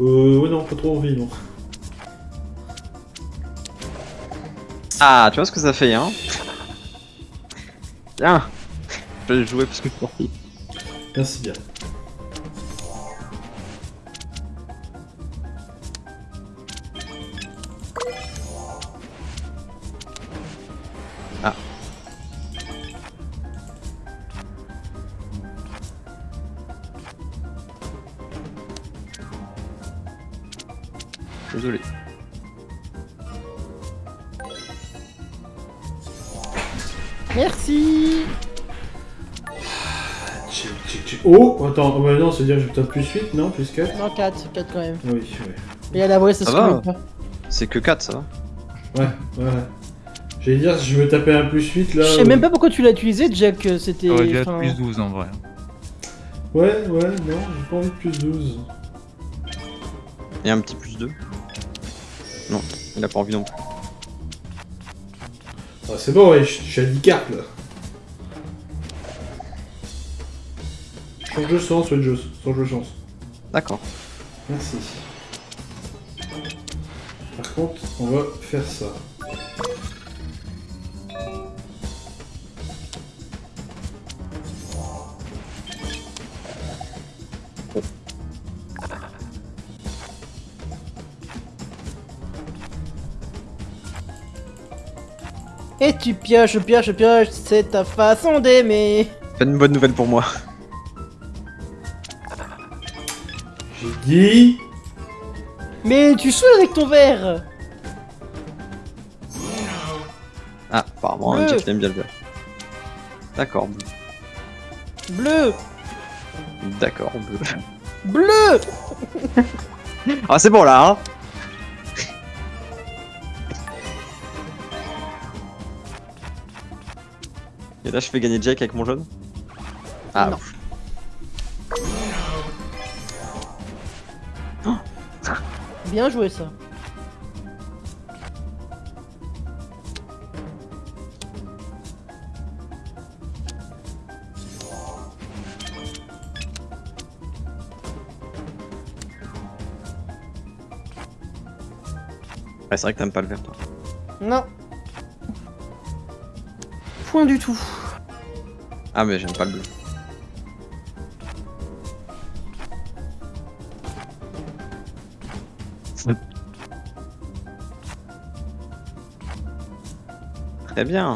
Speaker 1: Euh, ouais, non, pas trop envie, non.
Speaker 4: Ah, tu vois ce que ça fait, hein Tiens Je vais jouer parce que je suis.
Speaker 1: Merci bien. Attends, oh, bah non, c'est-à-dire que j'ai peut-être plus 8, non Plus 4
Speaker 3: Non, 4. 4 quand même.
Speaker 1: Oui, ouais.
Speaker 3: Et à la vraie, ça
Speaker 4: Ça
Speaker 3: se
Speaker 4: va.
Speaker 3: pas.
Speaker 4: C'est que 4, ça va
Speaker 1: Ouais, ouais. J'allais dire, si je veux taper un plus 8, là...
Speaker 3: Je sais même pas pourquoi tu l'as utilisé, Jack. euh, C'était.
Speaker 2: ça aurait dû être
Speaker 3: enfin,
Speaker 2: plus 12 en vrai.
Speaker 1: Ouais, ouais, non, j'ai pas envie de plus 12.
Speaker 4: Et un petit plus 2 Non, il a pas envie non plus.
Speaker 1: Ah, c'est bon, ouais, je je suis à 10 cartes, là. Change de sens, ouais, de change de chance.
Speaker 4: D'accord.
Speaker 1: Merci. Par contre, on va faire ça.
Speaker 3: Et tu pioches, pioches, pioches, c'est ta façon d'aimer.
Speaker 4: Faites une bonne nouvelle pour moi.
Speaker 3: Mais tu saoules avec ton verre.
Speaker 4: Ah, apparemment,
Speaker 3: Bleu.
Speaker 4: Jeff il aime bien le vert. D'accord, bleu.
Speaker 3: Bleu.
Speaker 4: D'accord, bleu.
Speaker 3: Bleu.
Speaker 4: Ah, c'est bon là, hein Et là, je fais gagner Jake avec mon jaune? Ah,
Speaker 3: Non.
Speaker 4: ouf.
Speaker 3: Bien joué ça.
Speaker 4: Ouais, c'est vrai que t'aimes pas le vert, toi.
Speaker 3: Non. Point du tout.
Speaker 4: Ah, mais j'aime pas le bleu. Très bien.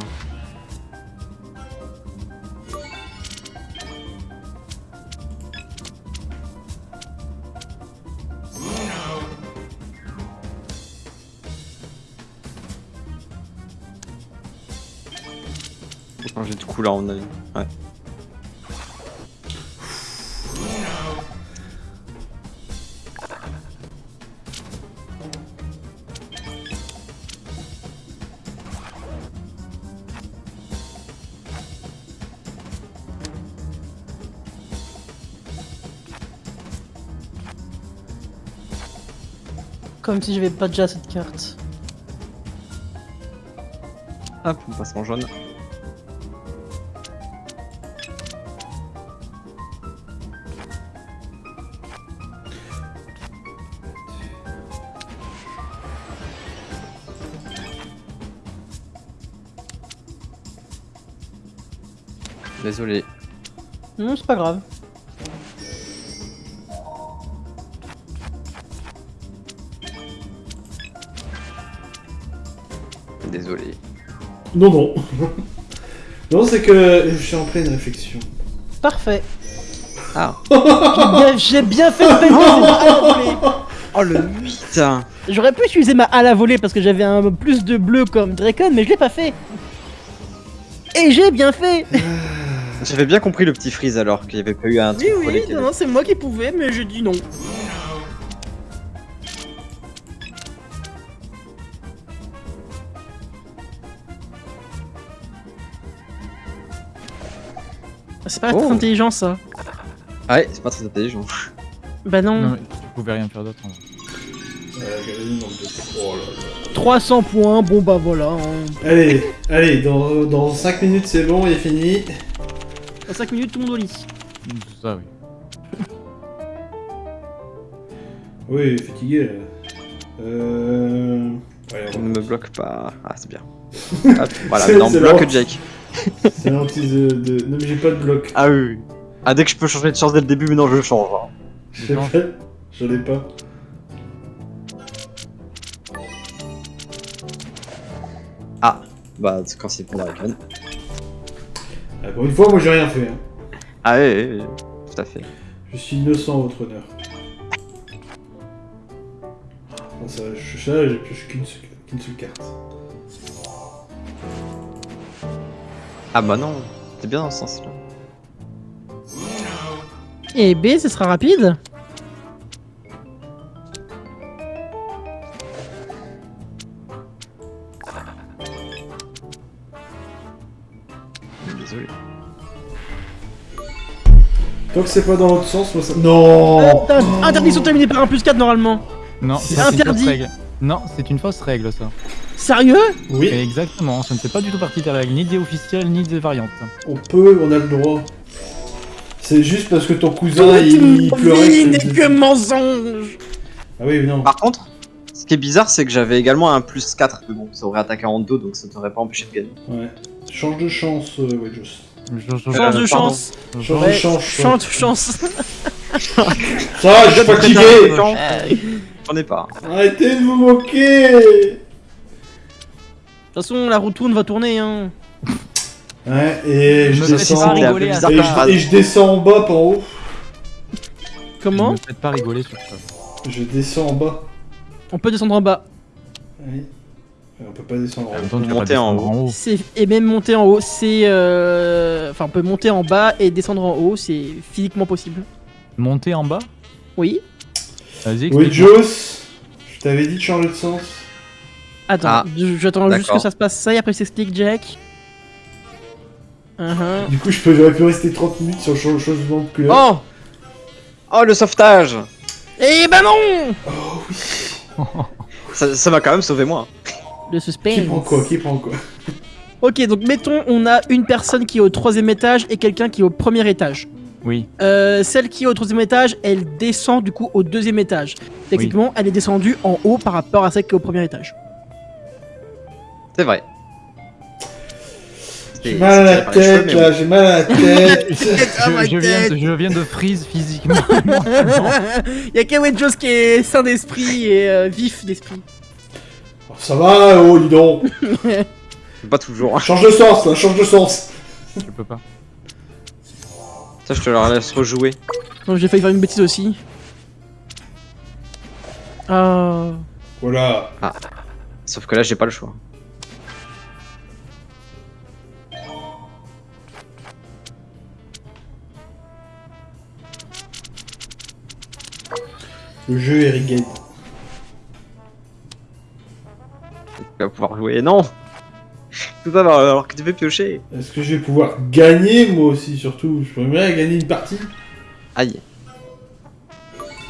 Speaker 4: Changer de là, on a Ouais.
Speaker 3: Comme si j'avais pas déjà cette carte.
Speaker 4: Hop, on passe en jaune. Désolé.
Speaker 3: Non, c'est pas grave.
Speaker 1: Non, non. non, c'est que je suis en pleine réflexion.
Speaker 3: Parfait.
Speaker 4: Ah.
Speaker 3: J'ai bien, fait de volée.
Speaker 4: Oh le 8
Speaker 3: J'aurais pu utiliser ma à la volée parce que j'avais un plus de bleu comme Dracon, mais je l'ai pas fait. Et j'ai bien fait
Speaker 4: J'avais bien compris le petit freeze alors qu'il n'y avait pas eu un truc
Speaker 3: Oui, oui,
Speaker 4: qui
Speaker 3: non,
Speaker 4: avait-
Speaker 3: non, c'est moi qui pouvais, mais j'ai dit non. C'est pas
Speaker 4: Oh.
Speaker 3: très intelligent ça.
Speaker 4: Ah ouais, c'est pas très intelligent.
Speaker 3: Bah non.
Speaker 2: Non, tu pouvais rien faire d'autre. en vrai.
Speaker 1: Euh, regardez le nombre de- Oh là là.
Speaker 3: 300 points, bon bah voilà. hein.
Speaker 1: Allez, allez, dans, dans 5 minutes c'est bon, il est fini.
Speaker 3: Dans 5 minutes, tout le monde au lit.
Speaker 2: Ça, oui.
Speaker 1: Oui, fatigué là. Euh. Ouais, on
Speaker 4: ne me bloque pas. Ah, c'est bien. Hop, voilà, maintenant bloque. Jake.
Speaker 1: C'est l'anti de, de. Non, mais j'ai pas de bloc.
Speaker 4: Ah oui, oui. Ah, dès que je peux changer de chance dès le début, mais non, je change. hein.
Speaker 1: J'ai pas. J'en ai pas.
Speaker 4: Bah, c'est quand c'est pour la Dragon.
Speaker 1: Ah, pour une fois, moi j'ai rien fait. hein.
Speaker 4: Ah oui, oui, oui, tout à fait.
Speaker 1: Je suis innocent, votre honneur. Bon, ça, je j'ai pioché qu'une seule, qu'une seule carte.
Speaker 4: Ah bah non, t'es bien dans ce sens-là.
Speaker 3: Et B, ce sera rapide.
Speaker 4: Désolé.
Speaker 1: Tant que c'est pas dans l'autre sens, moi ça. Non
Speaker 3: Euh, Interdiction terminée par un plus 4 normalement.
Speaker 2: Non,
Speaker 1: C'est
Speaker 2: c'est une
Speaker 3: interdit.
Speaker 2: fausse règle. Non, c'est une fausse règle, ça.
Speaker 3: Sérieux
Speaker 1: Oui,
Speaker 2: Exactement, ça ne fait pas du tout partie des règles, ni des officielles, ni des variantes.
Speaker 1: on peut, on a le droit. C'est juste parce que ton cousin il, il pleurait. que-
Speaker 3: n'est que mensonge
Speaker 1: Ah oui, non.
Speaker 4: Par contre, ce qui est bizarre, c'est que j'avais également un plus 4, mais bon, ça aurait attaqué en dos, donc ça t'aurait pas empêché de gagner.
Speaker 1: Ouais. Change de chance, euh, ouais, Joss.
Speaker 2: Je- je-
Speaker 3: Change de chance
Speaker 1: Change de chance.
Speaker 3: Chance
Speaker 1: Ça, je suis fatigué
Speaker 4: J'en ai pas.
Speaker 1: Arrêtez de vous moquer
Speaker 3: De toute façon, la roue tourne va tourner, hein.
Speaker 1: Ouais, et je descends. Et je, et je descends en bas, pas en haut.
Speaker 3: Comment
Speaker 2: Ne faites pas rigoler sur ça.
Speaker 1: Je descends en bas.
Speaker 3: On peut descendre en bas.
Speaker 1: Oui. On peut pas descendre en haut.
Speaker 4: Monter en
Speaker 2: haut.
Speaker 3: C'est et même monter en haut, c'est euh... enfin on peut monter en bas et descendre en haut, c'est physiquement possible.
Speaker 2: Monter en bas?
Speaker 3: Oui.
Speaker 2: Vas-y,
Speaker 1: Oui. Joss, je t'avais dit de changer de sens.
Speaker 3: Attends,
Speaker 4: Ah,
Speaker 3: j'attends juste que ça se passe ça et après je t'explique Jack. Uh-huh.
Speaker 1: Du coup, je peux, j'aurais pu rester 30 minutes sur le cha- changement de couleur.
Speaker 4: Oh Oh, le sauvetage
Speaker 3: Eh ben non
Speaker 1: Oh oui.
Speaker 4: Ça ça m'a quand même sauvé moi.
Speaker 3: Le suspense.
Speaker 1: Qui prend quoi Qui prend quoi?
Speaker 3: Ok, donc mettons on a une personne qui est au troisième étage et quelqu'un qui est au premier étage.
Speaker 2: Oui,
Speaker 3: Euh, celle qui est au troisième étage, elle descend du coup au deuxième étage. Techniquement, elle est descendue en haut par rapport à celle qui est au premier étage.
Speaker 4: C'est vrai.
Speaker 1: J'ai mal à la tête là,
Speaker 4: oui.
Speaker 1: j'ai mal à la tête.
Speaker 3: Ah,
Speaker 2: je, je viens de, je viens de freeze physiquement.
Speaker 3: Il y a Kawen Jones qui est sain d'esprit et euh, vif d'esprit.
Speaker 1: Oh, ça va, oh, dis donc.
Speaker 4: pas toujours.
Speaker 1: Change de sens, là, change de sens.
Speaker 2: Je peux pas.
Speaker 4: Ça, je te la laisse rejouer.
Speaker 3: Non, j'ai failli faire une bêtise aussi. Ah.
Speaker 1: Voilà.
Speaker 4: Sauf que là, j'ai pas le choix.
Speaker 1: Le jeu est rigged.
Speaker 4: Tu vas pouvoir jouer. Non Tout ça alors alors que tu fais piocher.
Speaker 1: Est-ce que je vais pouvoir gagner, moi aussi, surtout? Je pourrais gagner une partie
Speaker 4: Aïe.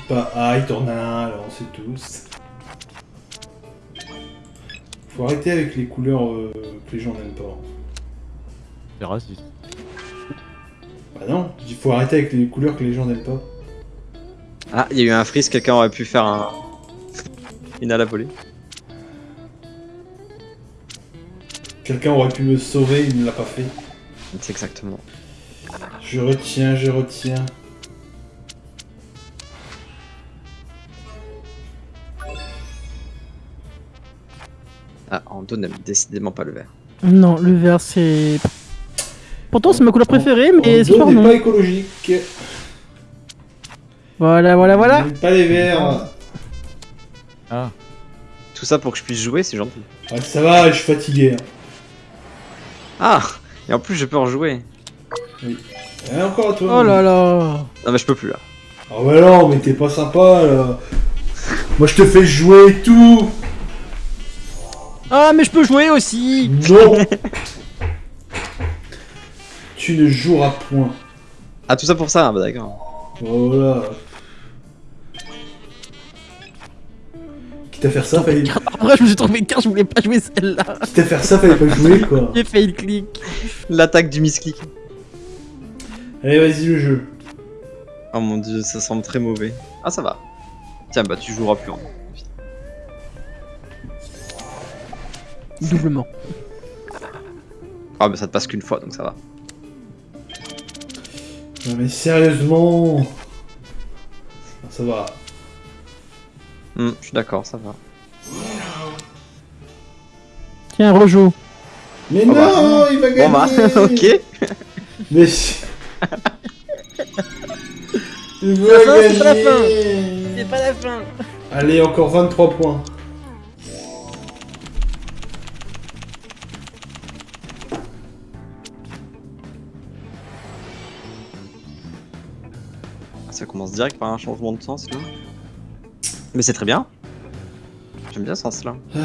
Speaker 1: Pas ah, tourne un, alors on sait tous. Faut arrêter avec les couleurs euh, que les gens n'aiment pas.
Speaker 2: C'est raciste.
Speaker 1: Bah non, il faut arrêter avec les couleurs que les gens n'aiment pas.
Speaker 4: Ah, il y a eu un freeze, quelqu'un aurait pu faire un. Une à la volée.
Speaker 1: Quelqu'un aurait pi me sauver, il ne l'a pas fait.
Speaker 4: C'est exactement.
Speaker 1: Je retiens, je retiens.
Speaker 4: Ah, Ando n'aime décidément pas le vert.
Speaker 3: Non, le vert c'est. Pourtant c'est ma couleur préférée, mais c'est pas non.
Speaker 1: pas écologique.
Speaker 3: Voilà, voilà, voilà.
Speaker 1: Pas les verts.
Speaker 2: Ah,
Speaker 4: Tout ça pour que je puisse jouer, c'est gentil.
Speaker 1: Ah, ça va, je suis fatigué. hein.
Speaker 4: Ah Et en plus, je peux en jouer.
Speaker 1: Eh, encore à toi.
Speaker 3: Oh là là.
Speaker 4: Non, mais je peux plus là.
Speaker 1: Ah bah non, mais t'es pas sympa là. Moi je te fais jouer et tout.
Speaker 3: Ah, mais je peux jouer aussi.
Speaker 1: Non. tu ne joueras point.
Speaker 4: Ah, tout ça pour ça, ah, bah d'accord.
Speaker 1: Voilà. À faire ça, fallait...
Speaker 3: Après, je me suis trouvé une carte, je voulais pas jouer celle-là.
Speaker 1: Quitte à faire ça, fallait pas jouer quoi.
Speaker 3: J'ai fait le clic.
Speaker 4: L'attaque du misclick.
Speaker 1: Allez, vas-y le jeu.
Speaker 4: Oh mon dieu, ça semble très mauvais. Ah, ça va. Tiens, bah tu joueras plus en.
Speaker 3: Doublement.
Speaker 4: Ah, bah ça te passe qu'une fois, donc ça va.
Speaker 1: Non mais sérieusement. Ah, Ça va.
Speaker 4: Hmm, je suis d'accord, ça va.
Speaker 3: Tiens, rejoue.
Speaker 1: Mais
Speaker 4: Oh
Speaker 1: non,
Speaker 4: bah.
Speaker 1: il va
Speaker 4: Bon bah,
Speaker 1: gagner.
Speaker 4: ok.
Speaker 1: Mais il
Speaker 3: La
Speaker 1: va
Speaker 3: fin, c'est pas la
Speaker 1: gagner.
Speaker 3: pas la fin.
Speaker 1: Allez, encore 23 points.
Speaker 4: Ça commence direct par un changement de sens là. Mais c'est très bien. J'aime bien ce sens là.
Speaker 1: Ah.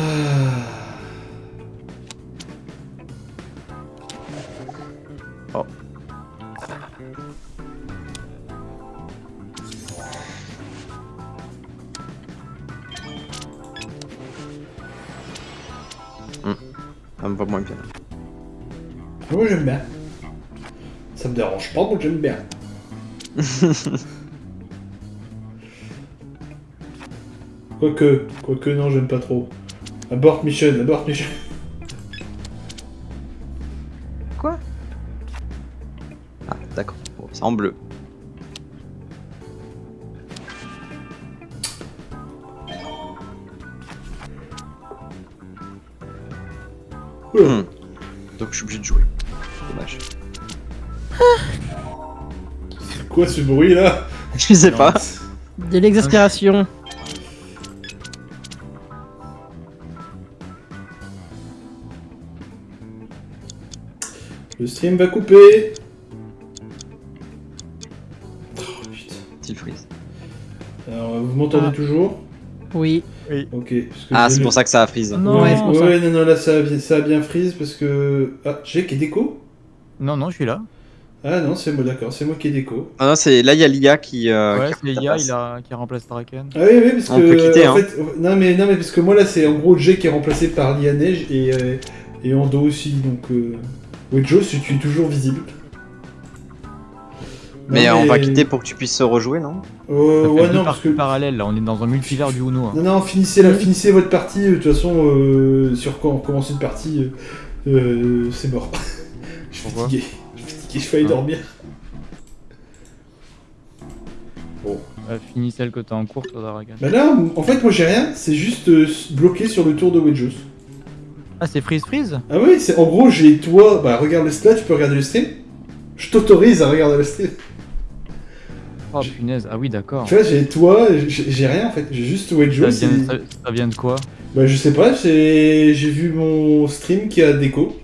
Speaker 4: Oh. Ça me va moins bien.
Speaker 1: Moi j'aime bien. Ça me dérange pas, moi j'aime bien. Quoique, quoique non, j'aime pas trop. Abort mission, abort mission.
Speaker 4: Ah, d'accord. Bon, c'est en bleu. Hmm. Donc je suis obligé de jouer. Dommage.
Speaker 1: C'est quoi ce bruit là?
Speaker 4: Je sais pas.
Speaker 3: De l'exaspération.
Speaker 1: Le stream va couper. Oh putain.
Speaker 4: Steel freeze.
Speaker 1: Alors, vous m'entendez
Speaker 3: Ah.
Speaker 1: toujours?
Speaker 3: Oui.
Speaker 1: Ok. parce que
Speaker 4: Ah,
Speaker 1: j'ai
Speaker 4: c'est pour ça que ça a freeze.
Speaker 3: Non,
Speaker 1: ouais, non, non, là ça a, bien- ça a bien freeze parce que. Ah, Jake est déco
Speaker 2: non, non, je suis là.
Speaker 1: Ah non, c'est moi, d'accord, c'est moi qui est déco.
Speaker 4: Ah non, c'est là il y a l'IA qui. euh,
Speaker 2: ouais,
Speaker 4: qui
Speaker 2: c'est
Speaker 4: ta
Speaker 2: Ia
Speaker 4: place.
Speaker 2: il a... qui remplace Draken.
Speaker 1: Ah oui, oui, parce
Speaker 4: On
Speaker 1: que.
Speaker 4: peut quitter,
Speaker 1: en
Speaker 4: hein.
Speaker 1: fait, non, mais, non, mais parce que moi là c'est en gros Jake qui est remplacé par Lia Neige et, euh, et Ando aussi, donc. Euh... Joe, si tu es toujours visible.
Speaker 4: Mais,
Speaker 1: Non,
Speaker 4: on va quitter pour que tu puisses rejouer, non?
Speaker 1: Euh, ouais, non, parce que.
Speaker 2: parallèles là, on est dans un multivers du Uno. hein.
Speaker 1: Non, non, finissez, la, finissez votre partie, euh, de toute façon, euh, sur quand on recommence une partie, euh, euh, c'est mort. Je suis
Speaker 2: Pourquoi?
Speaker 1: fatigué, je suis fatigué, je failli
Speaker 2: Ah.
Speaker 1: dormir.
Speaker 2: Euh, finis celle que t'as en cours, toi, Draken.
Speaker 1: Bah là, en fait, moi j'ai rien, c'est juste euh, bloqué sur le tour de Wedgeos.
Speaker 2: Ah, c'est freeze freeze?
Speaker 1: Ah oui, c'est en gros, j'ai toi. Bah, regarde le stade, tu peux regarder le stream. Je t'autorise à regarder le stream.
Speaker 2: Oh punaise, ah oui, d'accord.
Speaker 1: Tu vois, j'ai toi, j'ai rien en fait. J'ai juste Wedjo.
Speaker 2: Ça, vient- ça- ça vient de quoi?
Speaker 1: Bah, je sais pas, j'ai vu mon stream qui a déco.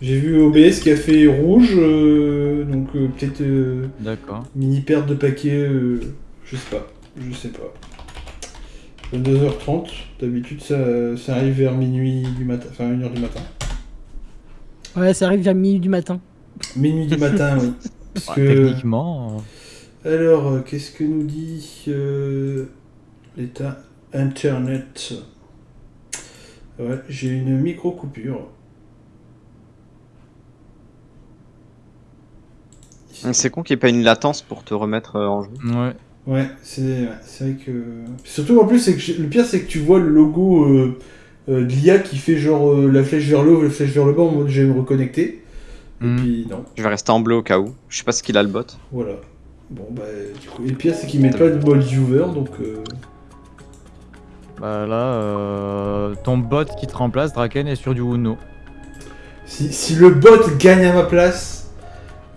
Speaker 1: J'ai vu OBS qui a fait rouge, euh, donc euh, peut-être euh,
Speaker 2: D'accord.
Speaker 1: mini perte de paquet, euh, je sais pas, je sais pas. 22h30, d'habitude ça, ça arrive vers minuit du matin, enfin 1h du matin.
Speaker 3: Ouais, ça arrive vers minuit du matin.
Speaker 1: Minuit du matin, oui. Parce
Speaker 2: Bah,
Speaker 1: que...
Speaker 2: Techniquement. euh,
Speaker 1: Alors, euh, qu'est-ce que nous dit euh, l'état Internet? Ouais, j'ai une micro-coupure.
Speaker 4: C'est con qu'il n'y ait pas une latence pour te remettre en jeu.
Speaker 2: Ouais.
Speaker 1: Ouais, c'est ouais, vrai que. Surtout en plus, c'est que le pire, c'est que tu vois le logo euh, euh, de l'IA qui fait genre euh, la flèche vers le haut, la flèche vers le bas en mode je vais me reconnecter. Et
Speaker 2: Hmm.
Speaker 1: puis non,
Speaker 4: Je vais rester en bleu au cas où. Je sais pas ce qu'il a le bot.
Speaker 1: voilà. Bon, bah, du coup. Et le pire, c'est qu'ils mettent pas de mode viewer donc. euh,
Speaker 2: Bah là, euh, ton bot qui te remplace, Draken, est sur du Uno.
Speaker 1: Si, si le bot gagne à ma place,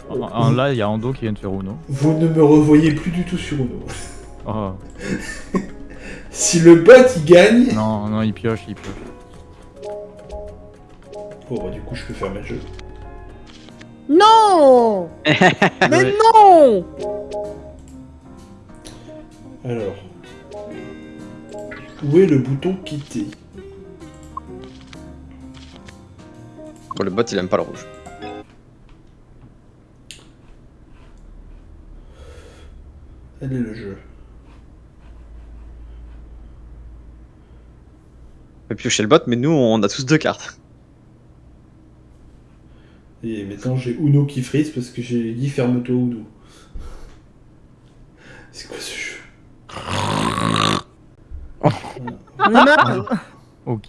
Speaker 2: En- en- là, il y a Ando qui vient de faire Uno.
Speaker 1: vous ne me revoyez plus du tout sur Uno.
Speaker 2: Oh.
Speaker 1: Si le bot il gagne.
Speaker 2: Non, non, il pioche, il pioche.
Speaker 1: Bon, bah, du coup, je peux fermer le jeu.
Speaker 3: Non Mais
Speaker 2: Ouais.
Speaker 3: non
Speaker 1: Alors. Où est le bouton quitter?
Speaker 4: Bon, le bot il aime pas le rouge.
Speaker 1: Elle est le jeu.
Speaker 4: On peut piocher le bot, mais nous on a tous deux cartes.
Speaker 1: Et maintenant j'ai Uno qui frise parce que j'ai dit ferme-toi Uno. C'est quoi ce jeu
Speaker 3: On est marre.
Speaker 2: Ok,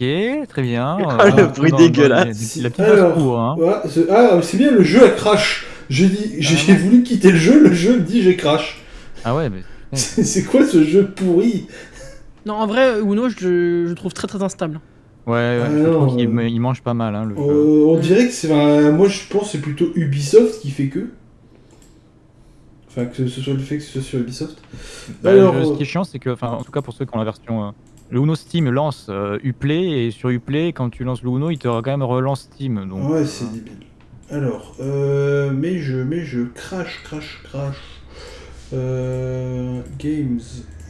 Speaker 2: très bien.
Speaker 4: Ah, le bruit dégueulasse.
Speaker 2: La petite
Speaker 1: Alors,
Speaker 2: basse-cour, hein.
Speaker 1: c'est- ah, c'est bien, le jeu a crash. J'ai
Speaker 2: Ah,
Speaker 1: voulu quitter le jeu, le jeu me dit j'ai crash.
Speaker 2: Ah ouais, mais
Speaker 1: C'est quoi ce jeu pourri?
Speaker 3: Non, en vrai, Uno, je, je trouve très très instable.
Speaker 2: ouais, ouais,
Speaker 1: Ah
Speaker 2: je
Speaker 1: non,
Speaker 2: trouve qu'il
Speaker 1: euh,
Speaker 2: il mange pas mal, hein, le jeu.
Speaker 1: Euh, On dirait que c'est. enfin, moi je pense que c'est plutôt Ubisoft qui fait que. Enfin, que ce soit le fait que ce soit sur Ubisoft.
Speaker 2: Bah,
Speaker 1: alors,
Speaker 2: le- ce
Speaker 1: euh,
Speaker 2: qui est chiant, c'est que, enfin, en tout cas pour ceux qui ont la version, euh, le Uno Steam lance euh, Uplay et sur Uplay, quand tu lances le Uno, il te quand même relance Steam. Donc,
Speaker 1: Ouais, c'est débile. Alors, euh, mais je, mais je crash, crash, crash. Euh, games,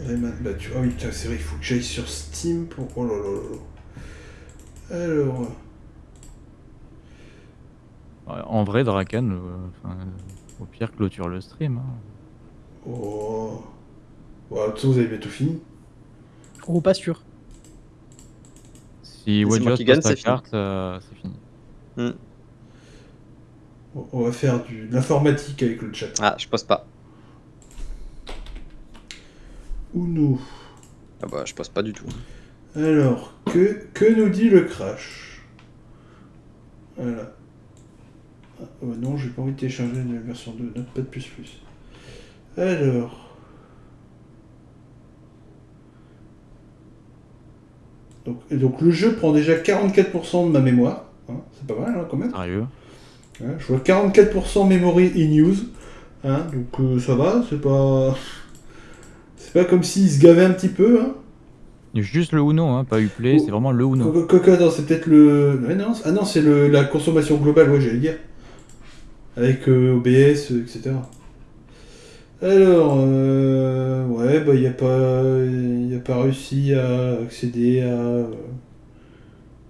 Speaker 1: Rayman, bah tu, ah oui, c'est vrai, il faut que j'aille sur Steam pour. Oh là là là. Alors,
Speaker 2: Ouais, En vrai, Draken, euh, enfin, au pire, clôture le stream. hein.
Speaker 1: oh. Bon, de toute façon, vous avez bientôt fini.
Speaker 3: Oh, pas sûr.
Speaker 2: Si sa
Speaker 4: c'est fini.
Speaker 2: carte, euh, c'est fini.
Speaker 1: On- On va faire du, de l'informatique avec le chat.
Speaker 4: Ah, je pose pas.
Speaker 1: Uno.
Speaker 4: Ah bah, je pose pas du tout.
Speaker 1: Alors, que, que nous dit le crash? Voilà. Ah, oh non, j'ai pas envie de télécharger une version 2, Notepad++. Alors... Donc, et donc le jeu prend déjà 44% de ma mémoire. hein, c'est pas mal hein, quand même.
Speaker 2: Sérieux?
Speaker 1: Hein, je vois 44% memory in use. Hein, donc euh, ça va, c'est pas... Pas comme s'il se gavait un petit peu. Hein.
Speaker 2: Juste le Uno, hein, pas Uplay,
Speaker 1: Oh.
Speaker 2: c'est vraiment le Uno.
Speaker 1: Coco, attends, c'est peut-être le. Non, ah non, c'est le... la consommation globale, ouais, j'allais dire. Avec euh, OBS, euh, etc. Alors, euh... ouais, bah, il a pas. Il a pas réussi à accéder à. euh,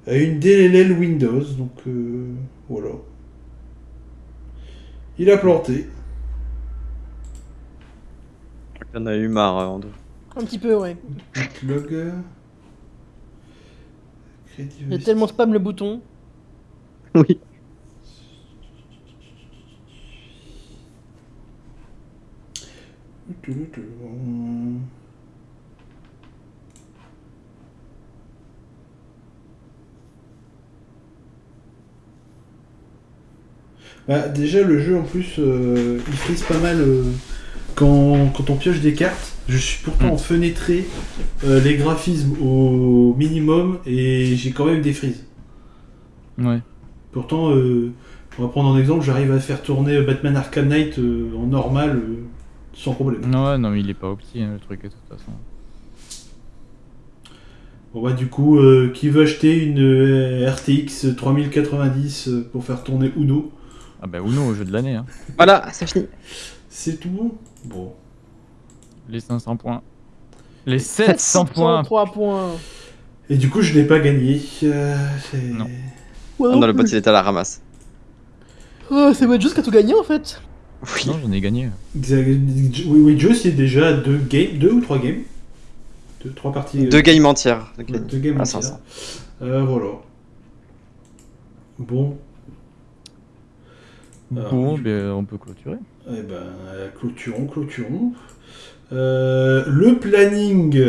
Speaker 1: à une DLL Windows, donc euh, voilà. Il a planté.
Speaker 4: Il en a eu marre, euh, Ando.
Speaker 3: Un petit peu, ouais. Y a tellement spam le bouton.
Speaker 4: Oui.
Speaker 1: Bah, déjà, le jeu en plus, euh, il frise pas mal euh, quand, quand on pioche des cartes. Je suis pourtant
Speaker 2: Mm.
Speaker 1: fenêtré euh, les graphismes au minimum et j'ai quand même des frises.
Speaker 2: Ouais.
Speaker 1: Pourtant, euh, on va prendre un exemple, j'arrive à faire tourner Batman Arkham Knight euh, en normal euh, sans problème.
Speaker 2: Ouais, non, mais il est pas opti, hein, le truc, de toute façon.
Speaker 1: Bon bah du coup, euh, qui veut acheter une euh, RTX 3090 euh, pour faire tourner Uno?
Speaker 2: Ah bah Uno au jeu de l'année, hein.
Speaker 4: Voilà, c'est fini.
Speaker 1: C'est tout Bon?
Speaker 2: Les 500 points. Les 700 points
Speaker 3: 3 points.
Speaker 1: Et du coup, je n'ai pas gagné. euh,
Speaker 2: Non.
Speaker 3: Ouais,
Speaker 4: Ah
Speaker 3: non
Speaker 4: non, le bot il était à la ramasse.
Speaker 3: Oh, c'est Wedge qui a tout gagné en fait.
Speaker 4: Oui.
Speaker 2: Non, j'en ai gagné.
Speaker 1: Oui, Joe, c'est déjà deux games, deux ou trois games? Deux, trois parties. euh,
Speaker 4: Deux games entières. de
Speaker 1: ouais,
Speaker 4: games.
Speaker 1: deux games
Speaker 4: Ah,
Speaker 1: entières.
Speaker 4: 500.
Speaker 1: Euh, voilà. Bon,
Speaker 2: bon,
Speaker 1: du-
Speaker 2: ben, on peut clôturer.
Speaker 1: Eh ben, euh, clôturons, clôturons. Euh, le planning.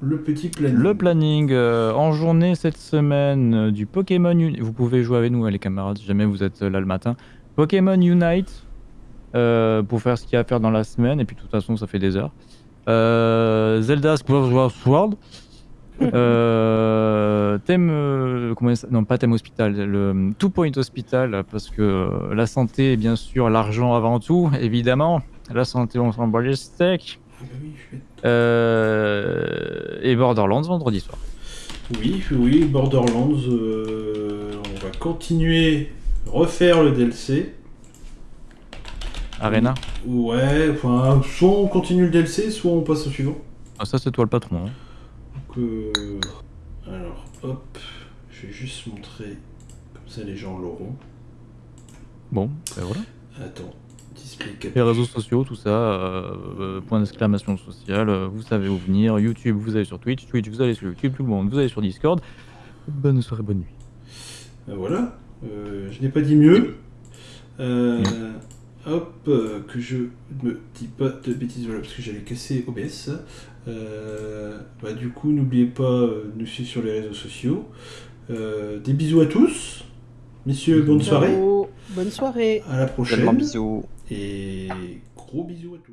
Speaker 1: Le petit planning.
Speaker 2: Le planning euh, en journée cette semaine du Pokémon Unite. Vous pouvez jouer avec nous, hein, les camarades, si jamais vous êtes là le matin. Pokémon Unite pour faire ce qu'il y a à faire dans la semaine. Et puis, de toute façon, ça fait des heures. Zelda Skyward Sword. Euh, thème. euh, comment ça- non, pas thème hospital. Le Two Point Hospital. Parce que euh, la santé, bien sûr, l'argent avant tout, évidemment. La santé, on s'en bat les steaks.
Speaker 1: Ah oui, je vais-
Speaker 2: Euh, et Borderlands vendredi soir.
Speaker 1: Oui, oui, Borderlands. euh, on va continuer, refaire le DLC.
Speaker 2: Arena.
Speaker 1: Ouais, enfin, soit on continue le DLC, soit on passe au suivant.
Speaker 2: Ah, ça, c'est toi le patron. hein.
Speaker 1: Alors, hop, je vais juste montrer, comme ça les gens l'auront.
Speaker 2: Bon, ben voilà.
Speaker 1: Attends, display
Speaker 2: Les réseaux sociaux, tout ça, euh, euh, point d'exclamation sociale, euh, vous savez où venir. YouTube, vous allez sur Twitch. Twitch, vous allez sur YouTube. Tout le monde, vous allez sur Discord. Bonne soirée, bonne nuit.
Speaker 1: Euh, voilà, euh, je n'ai pas dit mieux. Euh, hop, que je me dis pas de bêtises, voilà, parce que j'allais casser OBS. Euh, bah, du coup, n'oubliez pas euh, de nous suivre sur les réseaux sociaux. Euh, des bisous à tous. Messieurs, bonne soirée.
Speaker 3: Bonne soirée.
Speaker 1: À la prochaine.
Speaker 4: Bisous.
Speaker 1: Et gros bisous à tous.